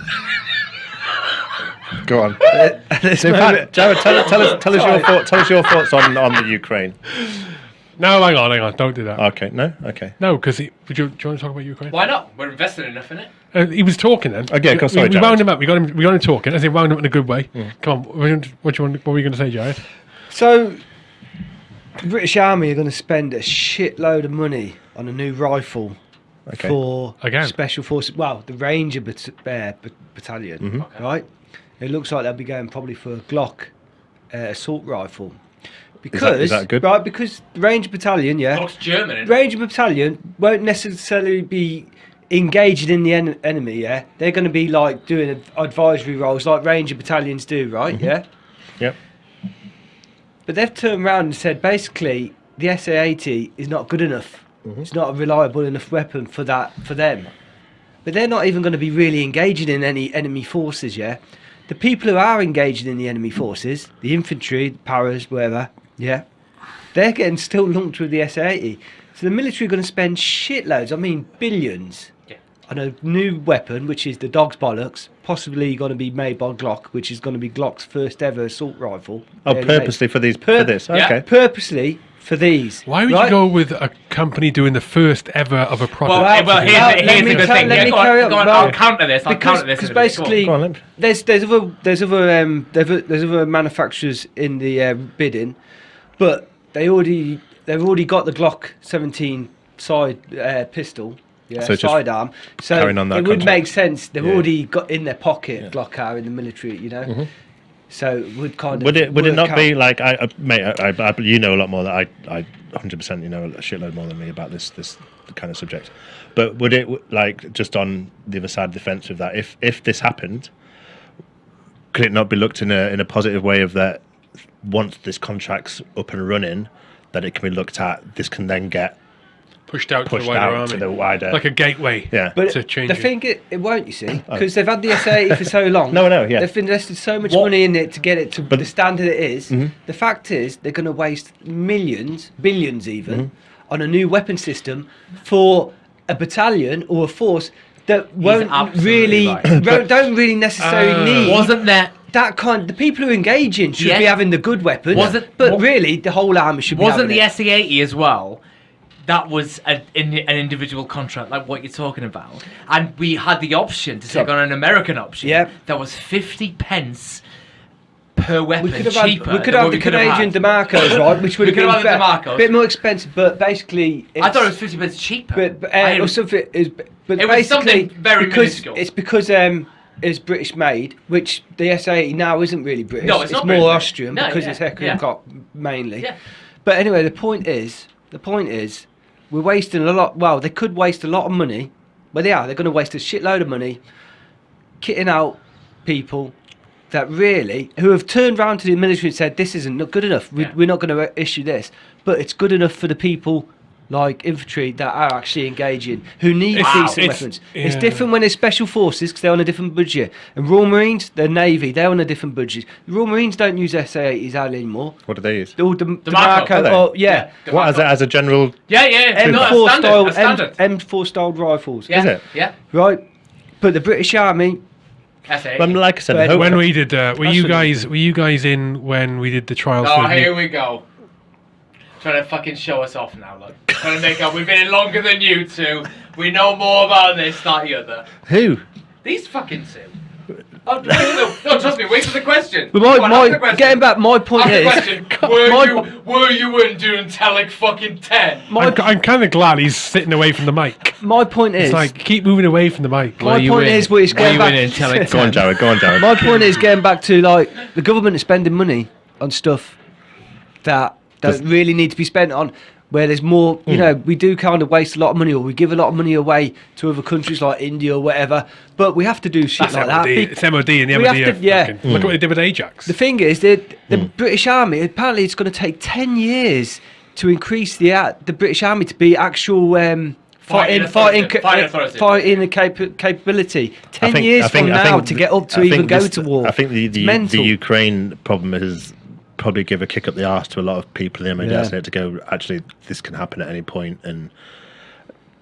Go on. (laughs) at this So, in moment. fact, Jared, tell, tell us, tell us your thought, tell us your thoughts on, on the Ukraine. No, hang on, hang on. Don't do that. Okay. No. Okay. no, because would you, do you want to talk about Ukraine? Why not? We're invested enough in it. Uh, he was talking then. Okay, go- we, sorry, we wound him up. We got him. We got him talking. I said wound him up in a good way. Come on. What, do you- what, do you want, what were you going to say, Jared? So, the British Army are going to spend a shitload of money on a new rifle Okay. for Again. special forces. Well, the Ranger bat- uh, bat- Battalion, Mm-hmm. right? It looks like they'll be going probably for a Glock uh, assault rifle. Because, that- is that good? right, because Ranger Battalion, yeah, Looks German. innit? Ranger Battalion won't necessarily be engaged in the en- enemy, yeah? They're going to be like doing advisory roles like Ranger Battalions do, right? Mm-hmm. Yeah? Yep. But they've turned around and said basically the SA-80 is not good enough. Mm-hmm. It's not a reliable enough weapon for that for them. But they're not even going to be really engaging in any enemy forces, yeah. The people who are engaging in the enemy forces, the infantry, the paras, whatever, yeah, they're getting still lumped with the SA-80. So the military are going to spend shitloads, I mean billions, Yeah. on a new weapon, which is the dog's bollocks, possibly going to be made by Glock, which is going to be Glock's first ever assault rifle. Oh, Barely made. purposely for these Pur- for this. Yeah. Okay. Purposely for these. Why would right? you go with a company doing the first ever of a product? Well, Well, well, here's, well, the, let here's me the good thing. let Yeah, me carry on. on, Well, I'll counter this. I'll because, counter this. because in a minute. Go on. basically on, there's there's other there's other um there's other, there's other manufacturers in the uh, bidding, but they already they've already got the Glock 17 side uh, pistol. Yeah, So sidearm. So that it would make sense. They've Yeah. already got in their pocket Yeah. Glock are in the military, you know. So it would kind of Would it would it not be like I, I mate? I, I, I- you know a lot more than I. I 100 percent you know a shitload more than me about this this kind of subject. But would it like just on the other side of the fence with that? If if this happened, could it not be looked in a in a positive way of that? Once this contract's up and running, that it can be looked at. This can then get pushed out to the wider out army, to the wider. like a gateway. yeah. But to change the it. thing, it, it won't. You see, because they've had the SA for so long. (laughs) No, no, know, yeah. They've invested so much What- money in it to get it to But- the standard it is. Mhm. The fact is, they're going to waste millions, billions even, Mm-hmm. on a new weapon system for a battalion or a force that won't really right. won't- (coughs) don't really necessarily Uh, need. Wasn't there? That kind. The people who engage in should be having the good weapons. Was it- but wa- really, the whole army should be. Wasn't the. SA80 as well? That was a, in, an individual contract, like what you're talking about, and we had the option to take on an American option. Yeah. that was fifty pence per weapon We could have had, we could have what the we could have Canadian. Diemacos, right? Which (laughs) would have been have had the be- Diemacos. bit more expensive, but basically, I thought it was fifty pence cheaper. But, but uh, or something is, but It was basically something very because minuscule. it's because um it's British made, which the S80 now isn't really British. No, it's not more British. Austrian No, because yeah, it's Heck yeah. Mainly. Yeah. But anyway, the point is, the point is, we're wasting a lot. Well, they could waste a lot of money. Well, they are. They're going to waste a shitload of money kitting out people that really who have turned round to the military and said this isn't not good enough. We, Yeah. We're not going to issue this, but it's good enough for the people like infantry that are actually engaging who need It's- decent it's- weapons. It's different when it's special forces because they're on a different budget. And Royal Marines, they're Navy, they're on a different budget. The Royal Marines don't use SA80s hardly anymore. What do they use? All the, Diemaco. Diemaco, oh, yeah. What as a, as a general? yeah, yeah, M4 no, style. M, M4 style rifles. yeah, Is it? Yeah, Right? But the British Army, SA. Well, like I said, But When we did, uh, were you guys were you guys in when we did the trials? Oh, for the- here we go. Trying to fucking show us off now, look. Trying to make up. We've been in longer than you two. We know more about this, that, the other. who? These fucking two. Oh, no, no, no, trust me. Wait for the question. but my, on, ask the my, question. getting back, my point Ask the is, question. (laughs) Were my, you were you in doing Telic fucking ten? my, I'm, I'm kind of glad he's sitting away from the mic. my point is, It's like keep moving away from the mic. my you point in? is, what it's Were getting you back. in Intellic (laughs) Go on, Jared. Go on, Jared. My point is getting back to like the government is spending money on stuff that Does- don't really need to be spent on. Where there's more, Hmm. you know, we do kind of waste a lot of money, or we give a lot of money away to other countries like India or whatever. But we have to do shit That's like MOD. that. Be- It's MOD and the we MOD. have to- yeah. fucking- Look at what they did with Ajax. The thing is, the, the Hmm. British Army apparently it's going to take ten years to increase the uh, the British Army to be actual um, Fighting fighting fighting Fighting ca- authority. fighting capa- capability. Ten think- years think- from now think to get up to I even go this- to war. I think the the, the Ukraine problem has probably give a kick up the arse to a lot of people in the MOD Yeah. hasn't it, to go actually this can happen at any point and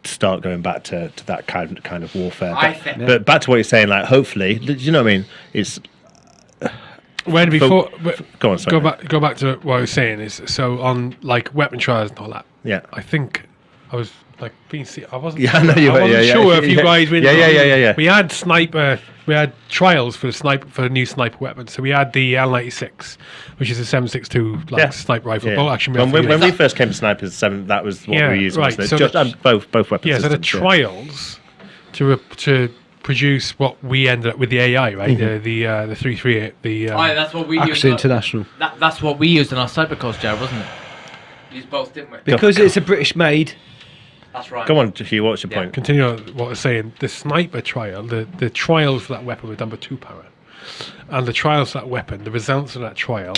start going back to, to that kind kind of warfare. But, think- but back to what you're saying, like hopefully, do you know what I mean? It's when before go on, sorry. go back go back to what I was saying is so on like weapon trials and all that. yeah. I think I was like being se- I wasn't Yeah, I sure, know you I were, wasn't yeah, yeah, if you yeah. guys were Yeah, yeah, yeah, yeah, yeah. We had sniper we had trials for the sniper for the new sniper weapon. So we had the L ninety six, which is a seven six two like Yeah. sniper rifle Yeah. bolt action when, when, when we first came to snipers seven, that was what Yeah, we used. right, so Just, the- um, both both weapons. yeah, so the systems, trials to re- to produce what we ended up with the AI, right? Mm-hmm. The the uh, the three three eight the um, Oh, yeah, that's what we used. Actually, on- international That, that's what we used in our cyber course, Jared, wasn't it? Used both, didn't we? because it's a British made. That's right. Go on, Hugh. What's your Yeah. point? continue on what I was saying, the sniper trial, the, the trials for that weapon were done by two power. And the trials for that weapon, the results of that trial,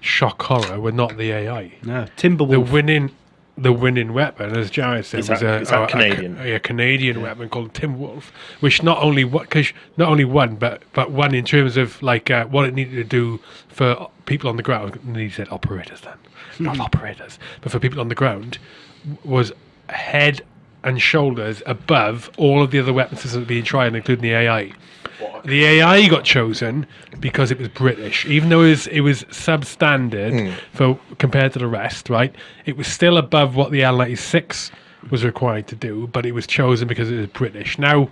shock horror, were not the AI. No, Timberwolf. The winning the winning weapon, as Jared said, Is was that- a, is that a- a- Canadian? A, Canadian weapon called Tim Wolf, which not only what cause not only won, but but won in terms of like uh, what it needed to do for people on the ground. And he said operators then, not (laughs) operators, but for people on the ground, was head and shoulders above all of the other weapon systems being tried, including the AI. The AI got chosen because it was British, even though it was, it was substandard hmm. for compared to the rest. Right, it was still above what the L ninety six was required to do, but it was chosen because it was British. Now,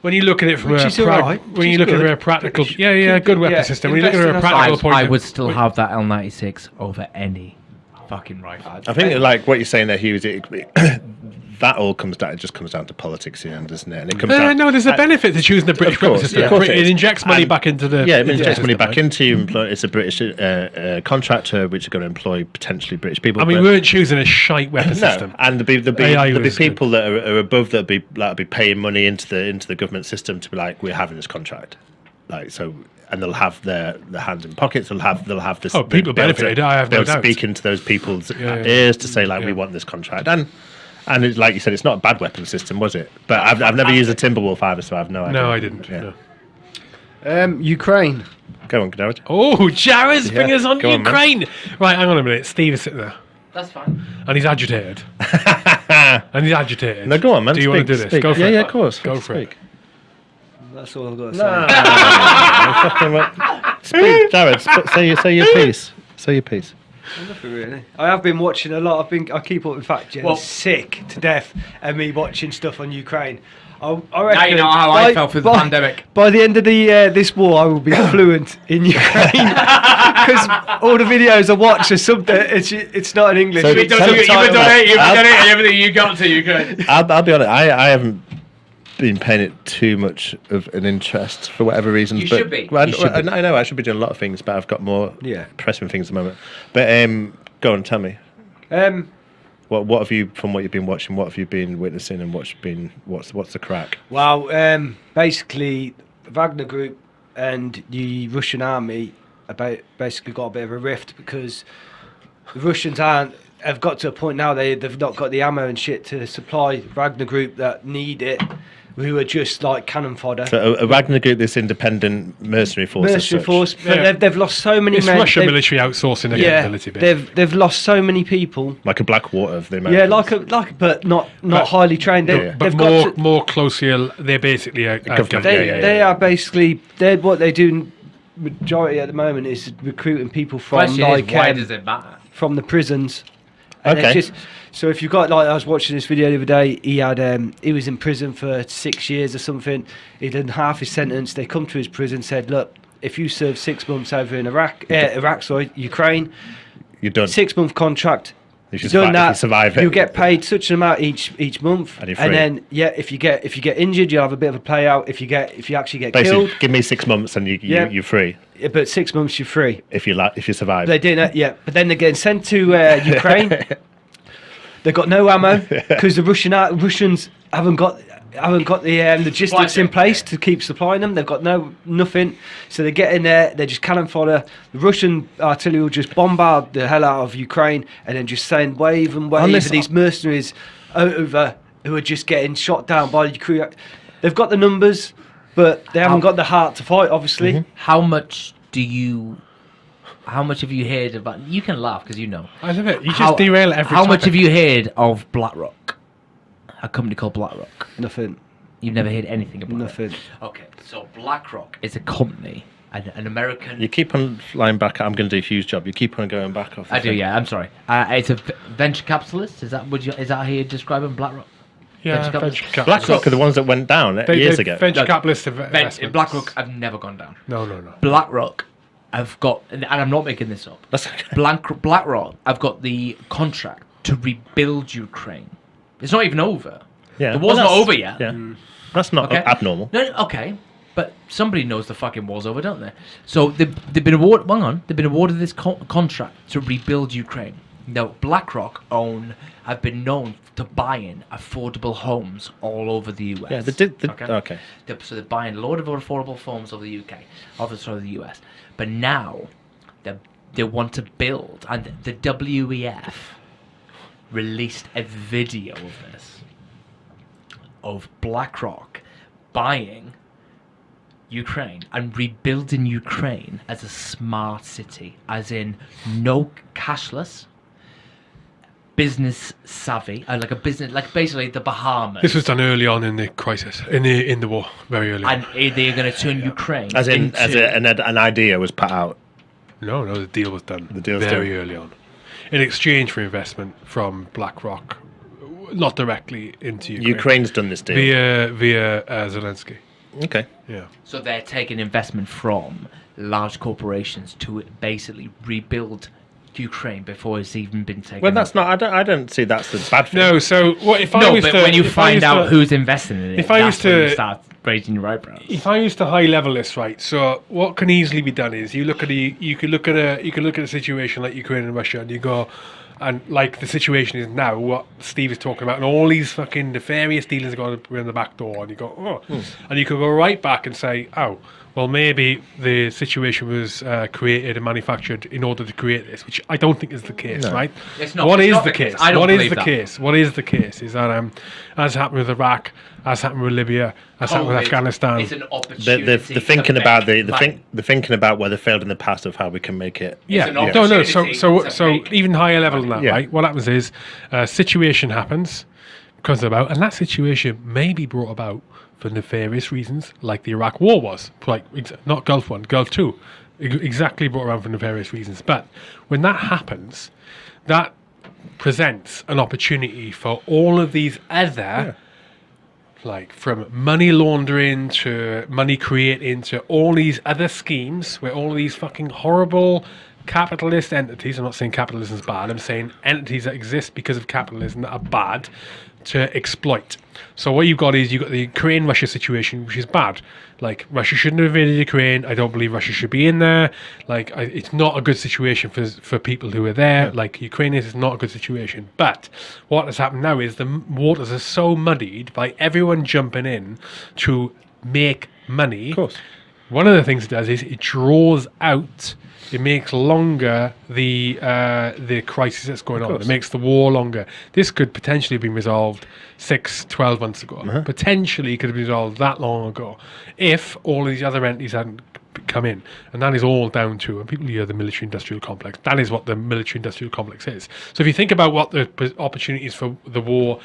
when you look at it from Which a is prag- when which you look at good. from a practical, British- yeah, yeah, good weapon yeah, system. When you look at a practical us. point, I would still have that L96 over any fucking right. I think like what you're saying there, Hugh, is it, (clears throat) that all comes down. It just comes down to politics in the end, doesn't it? And it comes Uh, down. no, there's a benefit to choosing the British course, system. yeah. Of course it, it is. injects money And- back into the Yeah, it into the injects money back into you. It's a British uh, uh, contractor which are going to employ potentially British people. I mean, but- we weren't choosing a shite weapon (clears throat) no, system. and there'll be there'll be, there'll be was people that are, are above that'll be that'll be paying money into the into the government system to be like, we're having this contract, like so, and they'll have their their hands in pockets. They'll have they'll have this. Oh, people they'll be able to- benefited, I have be no able to doubt. speak into those people's Yeah, yeah. ears to say like, we want this contract, and and it's, like you said, it's not a bad weapon system, was it? But I've, I've never used a Timberwolf either, so I have no idea. No, I didn't. Yeah. no. Um, Ukraine. Go on, Garrett. Oh, Jared's Yeah, fingers on go on, man. Ukraine. right, hang on a minute. Steve is sitting there, That's fine. and he's agitated. (laughs) and he's agitated. No, go on, man. Do you want to do this? speak. Go for yeah, it. Yeah, of course. Go Let's for it. Speak. That's all I've got to No, say. fucking (laughs) well- Speak, Jared. sp- Say your say your piece. Say your piece. Nothing really. I have been watching a lot. I've been. I keep up. In fact, Jen's Well- sick to death of me watching stuff on Ukraine. I, I Now you know how I felt through the by- pandemic. By the end of the uh, this war, I will be (coughs) fluent in Ukraine (laughs) because all the videos I watch are something. It's it's not in English. So You've been tell done, me- you've been tell done me- it, you've been I'll- done it, everything you got to Ukraine. I'll, I'll be honest. I, I haven't been paying it too much of an interest for whatever reasons. You but, should be. Well, I, You should I, be. I know I should be doing a lot of things, but I've got more Yeah. pressing things at the moment. But um, go on, tell me. Um, What what have you from what you've been watching? What have you been witnessing, and what's been what's what's the crack? Well, um, basically, Wagner Group and the Russian army about basically got a bit of a rift because the Russians aren't have got to a point now they they've not got the ammo and shit to supply Wagner Group that need it, who are just like cannon fodder. So a, a Wagner Group, this independent mercenary force. Mercenary force, but Yeah. they've, they've lost so many It's men. Russian they've- military outsourcing their yeah, capability. bit. they've they've lost so many people. like a Blackwater of the Yeah, like a like, but not not But- highly trained. They, Yeah. but they've more got to, more closely, they're basically a, a Government, government. They, Yeah, yeah, they yeah. are basically they're what they do. Majority at the moment is recruiting people from Question like is, why um, does it matter? from the prisons. And it's Okay. just so if you've got like I was watching this video the other day, he had um, he was in prison for six years or something. He done half his sentence. They come to his prison said, look, if you serve six months over in Iraq, uh, Iraq, sorry, Ukraine, You're done. six month contract. If You've done that, you survive it. you get paid such an amount each each month, And free. then yeah, if you get if you get injured, you'll have a bit of a payout. If you get if you actually get Basically, killed, give me six months and you, you Yeah. you're free yeah, but six months you're free. if you la- if you survive. They do that, yeah. But then they're getting sent to uh, (laughs) Ukraine. They've got no ammo (laughs) because the Russian Russians haven't got haven't got the um, logistics in place to keep supplying them. They've got no nothing, so they get in there. They're just cannon fodder. The Russian artillery will just bombard the hell out of Ukraine and then just send wave and wave Unless- of these mercenaries over who are just getting shot down by the crew. They've got the numbers, but they haven't How- got the heart to fight. Obviously, How much do you? How much have you heard about? You can laugh because you know. I love it. You How- just derail every How much have you heard of BlackRock? A company called BlackRock. nothing, You've never heard anything about nothing. it. Okay, so BlackRock is a company, an, an American. you keep on flying back. I'm going to do a huge job. You keep on going back off. the I do, thing. yeah. I'm sorry. Uh, it's a v- venture capitalist. Is that would you? Is that how you describe them? BlackRock. Yeah, venture capital- venture capital. BlackRock are the ones that went down They- years they- ago. Venture No, capitalists have Ven- BlackRock have never gone down. No, no, no. BlackRock have got, and I'm not making this up. That's okay. Blank, BlackRock have got the contract to rebuild Ukraine. It's not even over. Yeah, The well, war's not over yet. Yeah, mm. that's not Okay. abnormal. No, no, okay, but somebody knows the fucking war's over, don't they? So they've, they've been awarded. Hang on, they've been awarded this co- contract to rebuild Ukraine. Now, BlackRock own have been known to buy in affordable homes all over the US. Yeah, they did. The, okay. They're, so they're buying a load of affordable homes over the UK, over sorry, the US. But now they they want to build, and the WEF released a video of this of BlackRock buying Ukraine and rebuilding Ukraine as a smart city, as in no cashless, business savvy, uh, like a business, like basically the Bahamas. This was done early on in the crisis, in the in the war, very early. and they're going to turn Ukraine As in, into, as a, an, an idea was put out. No, no, the deal was done The deal was very done. early on, in exchange for investment from BlackRock, not directly into Ukraine, Ukraine's done this deal. via via uh, Zelensky. Okay. Yeah, so they're taking investment from large corporations to basically rebuild Ukraine before it's even been taken. Well, that's not. I don't. I don't see that's the bad thing. no. So what if I no, was but to, when you find out to- who's investing in it, if I that's used when you to- start raising your eyebrows. if I used to high level this, right? So what can easily be done is you look at the you could look at a you could look at a situation like Ukraine and Russia, and you go, and like the situation is now, what Steve is talking about, and all these fucking nefarious dealers are going in the back door, and you go, oh, hmm. and you could go right back and say, oh. Well, maybe the situation was uh, created and manufactured in order to create this, which I don't think is the case, No. right? It's not- What it's is not the the case. case? I don't What is believe the that. case? What is the case? Is that um, as happened with Iraq, as happened with Libya, as happened with Afghanistan? is an The, opportunity. the, the thinking to about the the, money. think, the thinking about where they failed in the past of how we can make it. Yeah, an no, no. So, so, so, even higher level than that, Yeah. right? What happens is, a situation happens, comes about, and that situation may be brought about for nefarious reasons, like the Iraq War was. Like not Gulf One, Gulf Two, ex- exactly brought around for nefarious reasons. But when that happens, that presents an opportunity for all of these other like from money laundering to money creating to all these other schemes where all these fucking horrible capitalist entities i'm not saying capitalism is bad i'm saying entities that exist because of capitalism that are bad to exploit. So what you've got is you've got the ukraine russia situation which is bad. Like russia shouldn't have invaded ukraine. I don't believe russia should be in there. Like I, it's not a good situation for for people who are there. Like ukraine is not a good situation. But what has happened now is the waters are so muddied by everyone jumping in to make money. Of course. one of the things it does is it draws out it makes longer the uh, the crisis that's going on. It makes the war longer. This could potentially have been resolved six, 12 months ago. Uh-huh. Potentially could have been resolved that long ago if all of these other entities hadn't come in. And that is all down to, and people hear the military industrial complex, that is what the military industrial complex is. So if you think about what the p- opportunities for the war,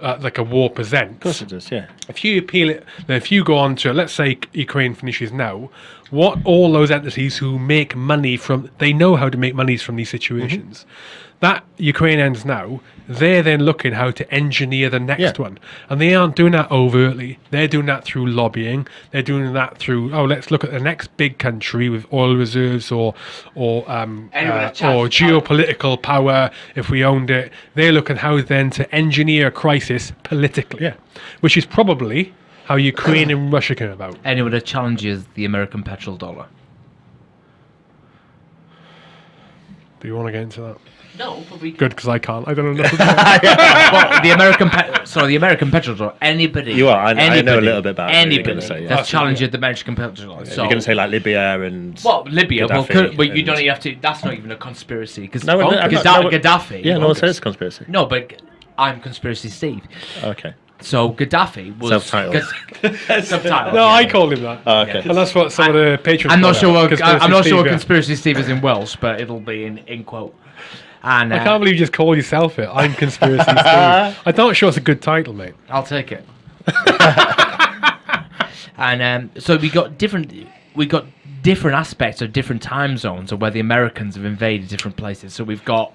uh, like a war presents, Of course it does, yeah. if you appeal it, if you go on to, let's say Ukraine finishes now, what all those entities who make money from, they know how to make monies from these situations. That Ukraine ends now, they're then looking how to engineer the next Yeah. one. And they aren't doing that overtly. They're doing that through lobbying. They're doing that through, oh, let's look at the next big country with oil reserves or or um, uh, or to power. geopolitical power if we owned it. They're looking how then to engineer a crisis politically Yeah. which is probably how Ukraine and Russia came about. Anyone that challenges the American petrol dollar. Do you want to get into that? No, but we Good, because I can't. I don't know nothing about (laughs) it. well, the American pe- sorry, the American petrol dollar. Anybody, You are, I- I know a little bit about what you're anybody gonna say, yeah. that's That's- challenging the American petrol dollar. so, You're going to say like Libya and. well, Libya. Well, Gaddafi could, but you don't even have to. That's not even a conspiracy because No, no, I'm not- Gadda- no, Gaddafi. Yeah, no one says conspiracy. No, but I'm conspiracy Steve. Okay. So Gaddafi was Self-titled. Gad- (laughs) Self-titled. No, yeah. I called him that. Oh, okay. And that's what some of the patrons. I'm not sure. What, Conspiracy I'm not sure what Steve, yeah. conspiracy Steve is in Welsh, but it'll be in, in quote. And uh, I can't believe you just call yourself it. I'm conspiracy Steve. (laughs) I'm not sure it's a good title, mate. I'll take it. (laughs) and um, so we got different. We got different aspects of different time zones of where the Americans have invaded different places. So we've got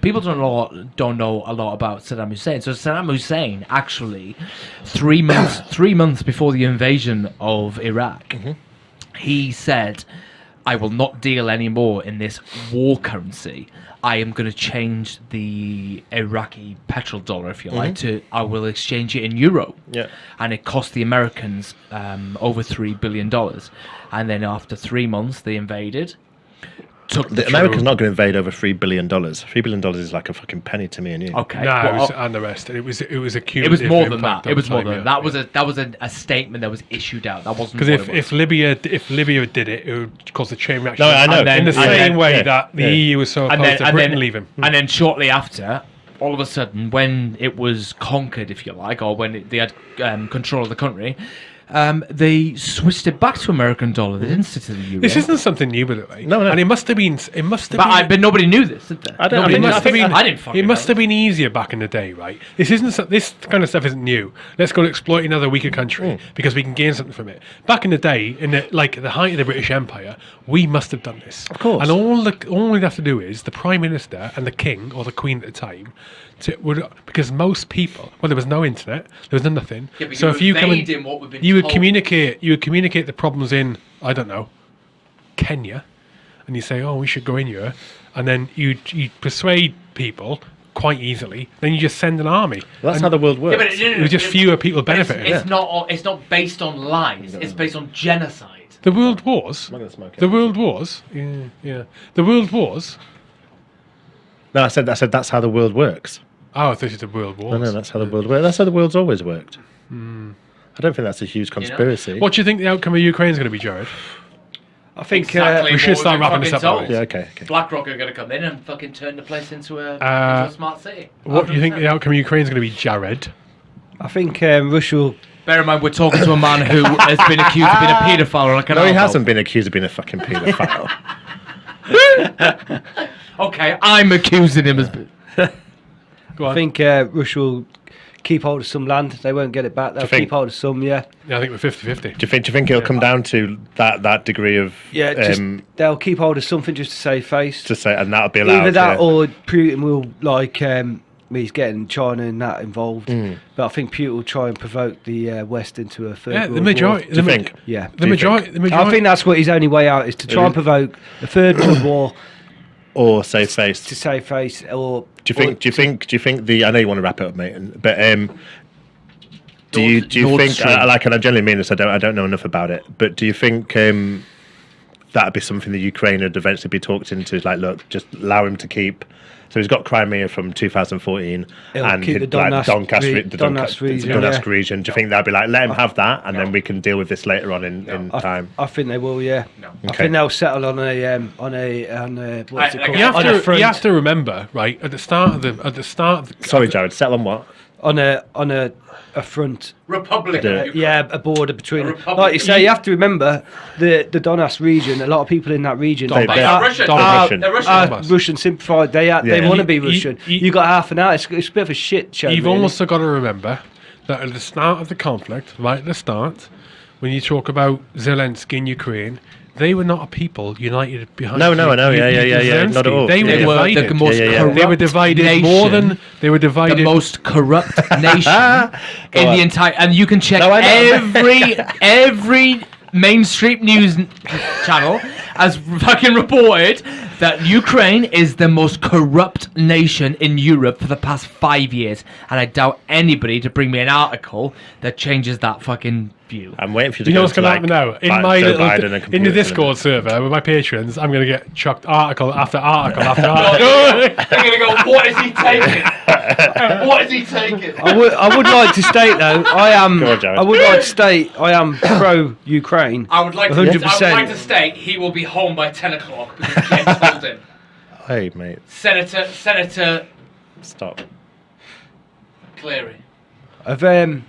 people don't know don't know a lot about Saddam Hussein. So Saddam Hussein actually three months (coughs) three months before the invasion of Iraq, he said, "I will not deal anymore in this war currency. I am going to change the Iraqi petrol dollar, if you like, to I will exchange it in euro." Yeah. and it cost the Americans um, over three billion dollars. And then after three months, they invaded. Took The America's not going to invade over $3 billion. $3 billion is like a fucking penny to me and you. okay. No, well, it was, and the rest. It was it was a it was more than that. It was more than that. That was yeah. a that was a, a statement that was issued out. That wasn't Because if, was. if Libya if Libya did it, it would cause a chain reaction. No, I know. Then, in the same then- way yeah, that the yeah. EU was so opposed and then, to and Britain then, leaving. and then shortly after, all of a sudden, when it was conquered, if you like, or when it, they had um, control of the country, um, they switched it back to American dollar. They didn't stick to the euro. This isn't something new, by the way. No, no. And it must have been. It must have but, been. I, but nobody knew this, did they? I don't- I Nobody think- knew it must have been. I didn't fucking It must know. have been easier back in the day, right? This isn't. so- This kind of stuff isn't new. Let's go and exploit another weaker country Mm. because we can gain something from it. Back in the day, in the, like the height of the British Empire, we must have done this. Of course. And all the all we have to do is the prime minister and the king or the queen at the time. To, would, because most people, well, there was no internet, there was nothing. Yeah, but so you're if you come and, evading what been you would told. communicate, you would communicate the problems in, I don't know, Kenya, and you say, "Oh, we should go in here," and then you you persuade people quite easily. Then you just send an army. That's And how the world works. Yeah, but no, no, It was just fewer people but it's- benefiting. It's, not. It's not based on lies. It's based on genocide. the world wars. I'm gonna smoke it. The world wars. Yeah, yeah. The world wars. no, I said, I said that's how the world works. Oh, this is you said world war. No, no, that's how the world works. That's how the world's always worked. I don't think that's a huge conspiracy. What do you think the outcome of Ukraine is going to be, Jared? I think Exactly uh, we should start wrapping this up, told. Yeah, okay, okay. BlackRock are going to come in and fucking turn the place into a, Uh, into a smart city. What do you think the outcome of Ukraine is going to be, Jared? I think um, Russia will Bear in mind, we're talking to a man who has been accused of being a paedophile or a No, he canal hasn't been accused of being a fucking paedophile. (laughs) Okay, I'm accusing him as. (laughs) Go on. I think uh, Russia will keep hold of some land. They won't get it back. They'll think- keep hold of some. Yeah, Yeah, I think we're 50-50. Do you think? Do you think it'll come down to that that degree of yeah. Just um, they'll keep hold of something just to save face. to say, and that'll be allowed. Either that yeah. or Putin will like um, he's getting China and that involved. Mm. But I think Putin will try and provoke the uh, West into a third. Yeah, world the war. majority. Do The you ma- think? Yeah. The majority. think? The majority. I think that's what his only way out is to try and provoke a third world war or save face? to save face or. Do you think? Do you think? Do you think the? I know you want to wrap it up, mate. But um, do you do you Nord think? Stream. Uh, like, and I generally mean this. I don't. I don't know enough about it. But do you think um, that'd be something that Ukraine would eventually be talked into? Like, look, just allow him to keep. So he's got Crimea from 2014, He'll and keep he'd, the like, Donetsk Donbas, re- re- the Donetsk Donbas, region, Donetsk yeah. region. Do you think they'll be like, let him have that, and then we can deal with this later on in, in I, time? I think they will. Yeah. No. I think they'll settle on a um, on a on a what's I- it called? you have, on a to, front. you have to remember, right at the start of the at the start. Of the, Sorry, Jared. Settle on what? On a on a a front. Republic. Do of it. Ukraine. Yeah, a border between. A Like you say, you have to remember the the Donetsk region. A lot of people in that region They- are, they are are- Russian. They're Russian. They're Russian. are Russian sympathised. They are, they want to be You- you- Russian. You, you- got half an hour. It's, it's a bit of a shit show. You've really. also got to remember that at the start of the conflict, right at the start, when you talk about Zelensky in Ukraine, they were not a people united behind. No, no, I know, yeah, yeah, yeah, yeah, not at all. They were Yeah, They yeah. divided. the most Yeah, yeah, yeah. corrupt They were divided nation, more than they were divided. the most corrupt (laughs) nation (laughs) in on. the entire. And you can check No, every (laughs) every mainstream news channel has fucking reported that Ukraine is the most corrupt nation in Europe for the past five years, and I doubt anybody to bring me an article that changes that fucking view. I'm waiting for you to you know what's going to happen now? In Bi- my Joe little, Biden and in the computer Discord server with my patrons, I'm going to get chucked article after article after (laughs) article. They're gonna go. What is he taking? what is he taking? I would, I would like to state though, I am. Go on, Jared. I would like to state I am pro Ukraine. I would like to. 100%. I would like to state he will be home by ten o'clock because James told him. Hey, mate, Senator Senator stop. Cleary. I've um,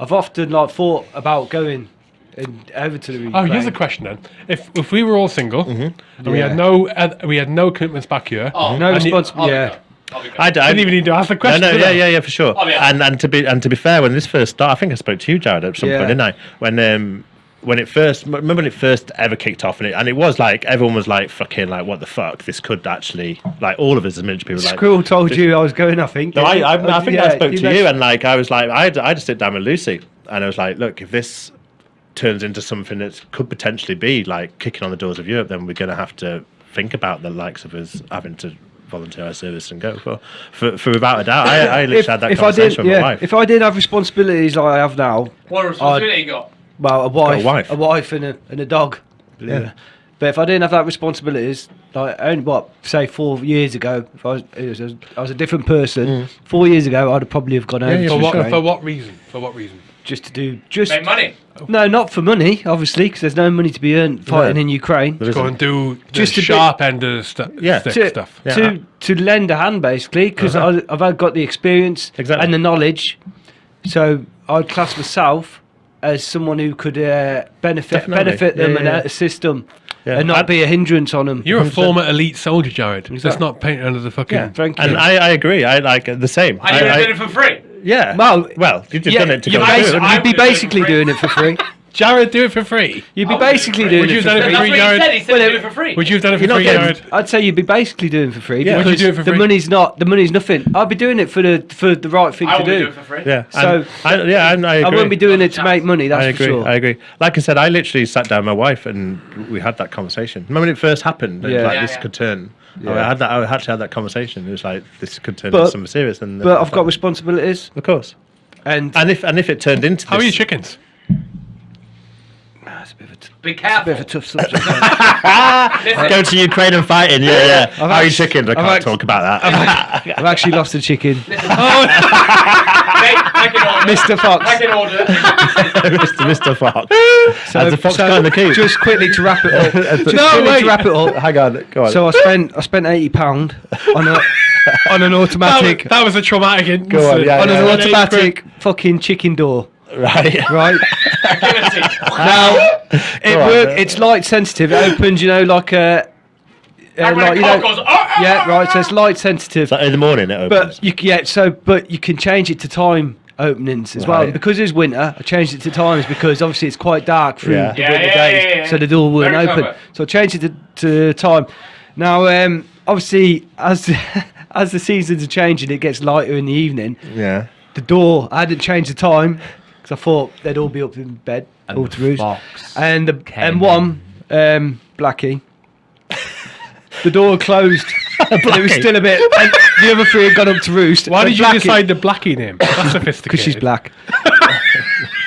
I've often like thought about going in, over to the Ukraine. Oh, here's a question then: If if we were all single and we had no uh, we had no commitments back here, Oh, no and responsibility. Yeah. be good. I'll be good. I, d- I I didn't even need to ask the question. no, did yeah, yeah, yeah, for sure. Oh, yeah. And and to be and to be fair, when this first started, I think I spoke to you, Jared, at some Yeah. point, didn't I? When um when it first remember when it first ever kicked off, and it and it was like everyone was like fucking like what the fuck this could actually like all of us as military people were like. Squirrel told this- you I was going. I think. No, I, I, I think I Yeah, spoke to you, mentioned- and like I was like, I had, I had to sit down with Lucy, and I was like, look, if this turns into something that could potentially be like kicking on the doors of Europe, then we're going to have to think about the likes of us having to volunteer our service and go for, for, for without a doubt. I, I literally if, had that if I did, with my yeah, wife. if I did have responsibilities like I have now, What responsibility you got? Well, a wife, wife. a wife, and a and a dog. believe Yeah. But if I didn't have that responsibilities, like only what say four years ago, if I was, it was a, I was a different person. Four years ago, I'd have probably have gone over yeah, to For what, Ukraine for what reason? For what reason? just to do just Make money. no, not for money, obviously, because there's no money to be earned fighting No. in Ukraine. There Go and do the Just a bit- sharp end of the stu- Yeah. stick to, stuff. Yeah. to to lend a hand basically because Uh-huh. I've got the experience Exactly. and the knowledge so I'd class myself as someone who could uh, benefit Definitely. benefit them Yeah, and yeah, assist them Yeah. and not I'd- be a hindrance on them You're a former elite soldier, Jared. That's Exactly. not painted under the fucking. yeah thank you And I, I agree. I like the same. And you would I- have I- done it for free. yeah. Well, well, you've yeah, done it to you'd go be basi- I you'd be would it basically doing it for free (laughs) Jared, do it for free. you'd be I would do it basically for doing Would you it have for done it free for That's free, what he Jared? said. He said Well, he'd it- do it for free. Would you have done it for You're not free, getting- Jared? I'd say you'd be basically doing it for free Yeah. Would you because do it for the free? money's not the money's nothing I'd be doing it for the for the right thing I to would do do it for free. Yeah. So- and I, yeah, and I, I agree. won't be doing it to make money that's I for agree. sure I agree. Like I said, I literally sat down with my wife and we had that conversation. Remember when it first happened? and Yeah. Like Yeah, this yeah. could turn. Yeah. I had that. I actually had that conversation. It was like this could turn But- into something serious. And but I've got responsibilities of course. and And if and if it turned into How are this, your chickens? It's a bit of a t- Be bit of a tough subject (laughs) Listen, go to Ukraine and fighting. Yeah, yeah. How are your act- chickens? I I've can't act- talk about that. (laughs) I've actually lost a chicken make, make an order. Mr. Fox. Make an order. (laughs) Mr. Mr. Fox. Has the fox so gone in the coop? Just quickly to wrap it up. just No, quickly wait. to wrap it up. Hang on. Go on. So I spent I spent eighty pound on a on an That, automatic that was a traumatic incident. Go on, yeah, on yeah. an yeah. automatic fucking chicken door. Right. (laughs) Right now, it Go on, work. It's light sensitive. It opens, you know, like a uh, Like when like, you know- goes, "Oh, oh, yeah, oh, right. So oh." it's light sensitive. So in the morning it opens. But you yeah, so but you can change it to time openings as well. Right. And because it's winter, I changed it to times because obviously it's quite dark through Yeah. the Yeah, winter yeah, days, yeah, yeah. so the door wouldn't Very open. clever. So I changed it to, to time. Now, um, obviously, as (laughs) as the seasons are changing, it gets lighter in the evening. yeah. The door, I hadn't changed the time because I thought they'd all be up in bed, And all the to roost. And the, came and one, um, Blackie. The door closed. (laughs) and it was still a bit. And the other three had gone up to roost. Why did you Blackie- decide the Blackie name? That's (laughs) sophisticated. Because she's black.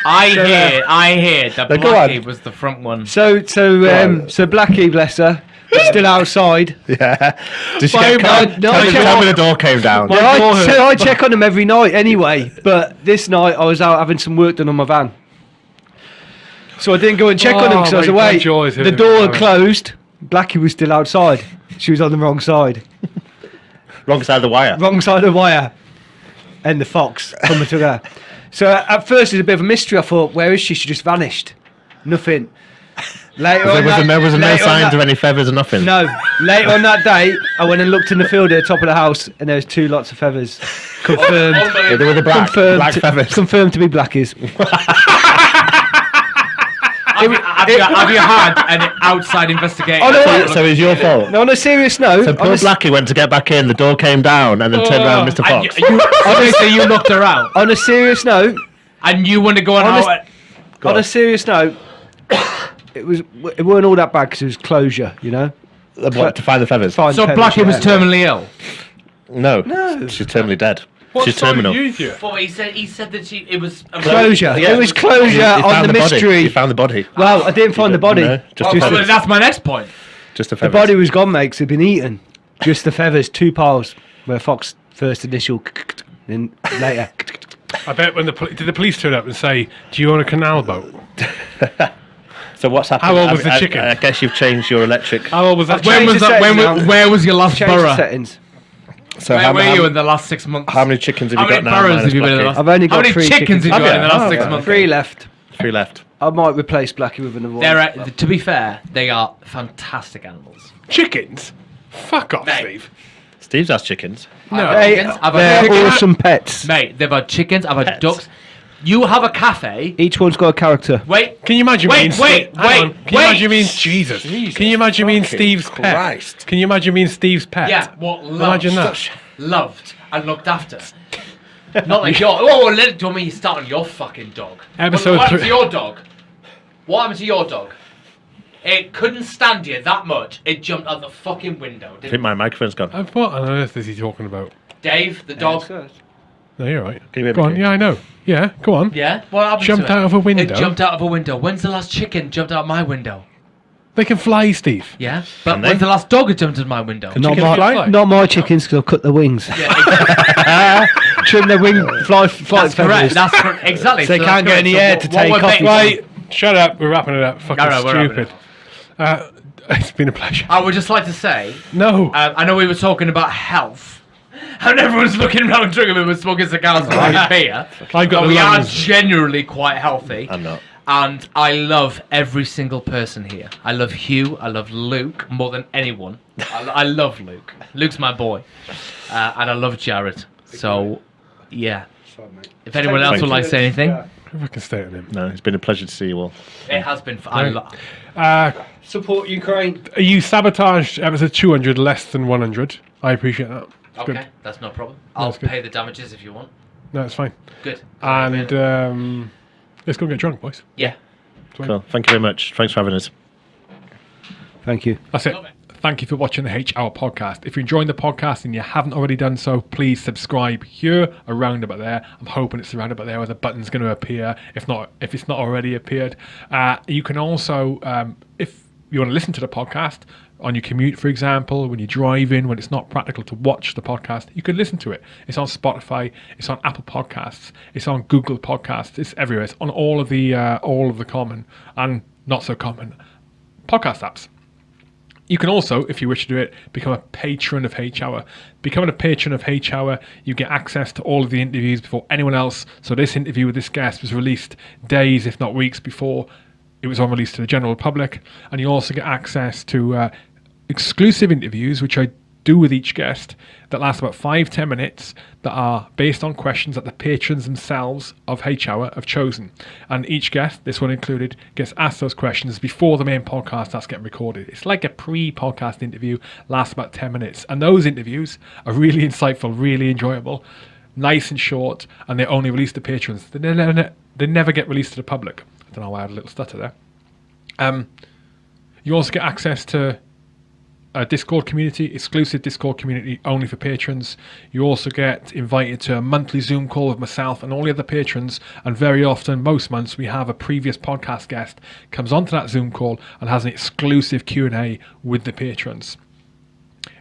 I hear, I hear that No, go Blackie was the front one. So so um, so Blackie, bless her, was still outside. (laughs) Yeah. Did she Why- get why- called? no, tell, me, check- tell me the door came down. Yeah, I, door so I check on them every night anyway. But this night I was out having some work done on my van, so I didn't go and check on him Oh, because I was my away. God, joys The of door it. had closed. Blackie was still outside. She was on the wrong side, (laughs) Wrong side of the wire. wrong side of the wire, and the fox coming to her. So at first it was a bit of a mystery. I thought, where is she? She just vanished. Nothing. Later There on was, that- there was no later signs that- of any feathers or nothing. No. Later on that day, I went and looked in the field at the top of the house, and there was two lots of feathers. Confirmed. (laughs) Yeah, they were the black, confirmed. black to, feathers. confirmed to be blackies. (laughs) Have, you, have, you, have you had an outside investigation? Oh, no, So, so it's your fault. No, on a serious note, So poor Blackie went to get back in, the door came down, and then turned around, oh. Mr. Fox. you, you, obviously, you knocked her out, on a serious note, and you want to go on Honest- out. Go on on. a serious note, it was it weren't all that bad because it was closure, you know. What, to find the feathers? Fine So feathers, Blackie was terminally ill. No. No. She's terminally dead. What She's side terminal. did you hear? But he said he said that she it was Closure. Yeah. It was closure He- he on found the, mystery. He found the body. well, I didn't find the body. No, just Well, the well, feathers. that's my next point. Just the The body was gone, mate. 'cause it'd been eaten. Just the feathers, two piles. Where Fox first initial, (laughs) then later. I bet when the poli- did the police turn up and say, "Do you own a canal boat?" (laughs) So what's happened? How old was I, the I- chicken? I, guess you've changed your electric. How old was that? I've When was that? When, settings now. where was your last Change the borough? settings. So Where how, were how, you in the last six months? how many chickens have How you got many now? boroughs minus have you been in the last? I've only got How many three chickens chickens. did you Have have in the last Oh, six okay. months? Three left. Three left. I might replace Blackie with another one. They're uh, to be fair, they are fantastic animals. Chickens? Fuck off, Mate. Steve. Steve's has chickens. No. I've had chickens, I've had they're chickens. awesome pets. Mate, they've had chickens. I've had Pets. ducks. You have a cafe. Each one's got a character. Wait, Can you imagine Wait, being wait, Hang wait, on. Can you wait. imagine being Jesus? Can you imagine being fucking Steve's Christ. pet? Can you imagine being Steve's pet? Yeah, what loved, Imagine that. (laughs) loved and looked after. Not like your. Oh, let it. Do you want me to start on your fucking dog? Episode what happened three- to your dog? What happened to your dog? It couldn't stand you that much. It jumped out the fucking window. I think Didn't my microphone's gone. What on earth is he talking about? Dave, the dog. No, you're right. Can you Go on. Keith? Yeah, I know. Yeah, go on. Yeah. What happened Jumped to it? out of a window? It jumped out of a window. When's the last chicken jumped out my window? They can fly, Steve. Yeah. But Can they? when's the last dog that jumped in my window? Not Chickens my, fly. not my chickens because I've cut their wings. Yeah, exactly. (laughs) Trim their wing, fly, flight that's correct. feathers. That's correct. Exactly. They so can't that's get any correct. air So to what- what take we're off. ba- Right. Shut up. We're wrapping it up. Fucking No, no, we're wrapping it stupid. Uh, (laughs) it's been a pleasure. I would just like to say, No. um, I know we were talking about health, and everyone's looking around drinking and smoking cigars (laughs) and drinking beer. I've got But the we are lungs. generally quite healthy. I'm not. And I love every single person here. I love Hugh. I love Luke more than anyone. I, I love Luke. Luke's my boy. Uh, and I love Jared. So, yeah. If anyone else would like to say anything, If I can stay on him. No, it's been a pleasure to see you all. it has been. F- I Right. lo- Uh, Support Ukraine. you sabotaged episode 200 less than 100. I appreciate that. It's okay, Good. that's no problem. I'll That's good. pay the damages if you want. No, it's fine. Good. And um, let's go and get drunk, boys. yeah. Cool. Thank you very much. Thanks for having us. Thank you. That's it. Thank you for watching the H Hour podcast. If you're enjoying the podcast and you haven't already done so, please subscribe here, around about there. I'm hoping it's around about there where the button's going to appear. If not, if it's not already appeared, uh, you can also, um, if you want to listen to the podcast on your commute, for example, when you're driving, when it's not practical to watch the podcast, you can listen to it. It's on Spotify, it's on Apple Podcasts, it's on Google Podcasts, it's everywhere. It's on all of the uh, all of the common and not so common podcast apps. You can also, if you wish to do it, become a patron of H Hour. Becoming a patron of H Hour, you get access to all of the interviews before anyone else. So this interview with this guest was released days, if not weeks before it was on release to the general public, and you also get access to uh, exclusive interviews, which I do with each guest, that last about five ten minutes, that are based on questions that the patrons themselves of H Hour have chosen. And each guest, this one included, gets asked those questions before the main podcast starts getting recorded. It's like a pre-podcast interview, lasts about ten minutes, and those interviews are really (laughs) insightful, really enjoyable, nice and short, and they're only release to patrons. They never, they never get released to the public. I don't know why I had a little stutter there. Um, you also get access to a Discord community, exclusive Discord community only for patrons. You also get invited to a monthly Zoom call with myself and all the other patrons. And very often, most months, we have a previous podcast guest comes onto that Zoom call and has an exclusive Q and A with the patrons.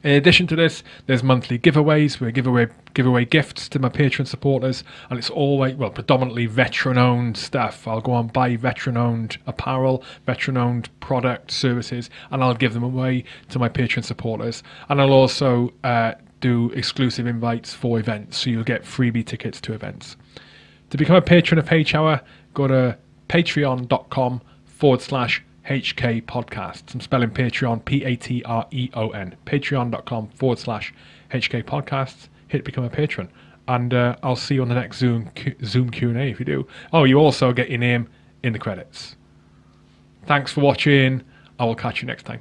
In addition to this, there's monthly giveaways. We give away give away gifts to my Patreon supporters, and it's always well predominantly veteran-owned stuff. I'll go and buy veteran-owned apparel, veteran-owned product services, and I'll give them away to my Patreon supporters. And I'll also uh, do exclusive invites for events, so you'll get freebie tickets to events. To become a patron of H Hour, go to patreon.com forward slash HK Podcasts. I'm spelling Patreon, P A T R E O N. Patreon.com forward slash HK Podcasts. Hit become a patron. And uh, I'll see you on the next Zoom Q- Zoom Q&A if you do. Oh, you also get your name in the credits. Thanks for watching. I will catch you next time.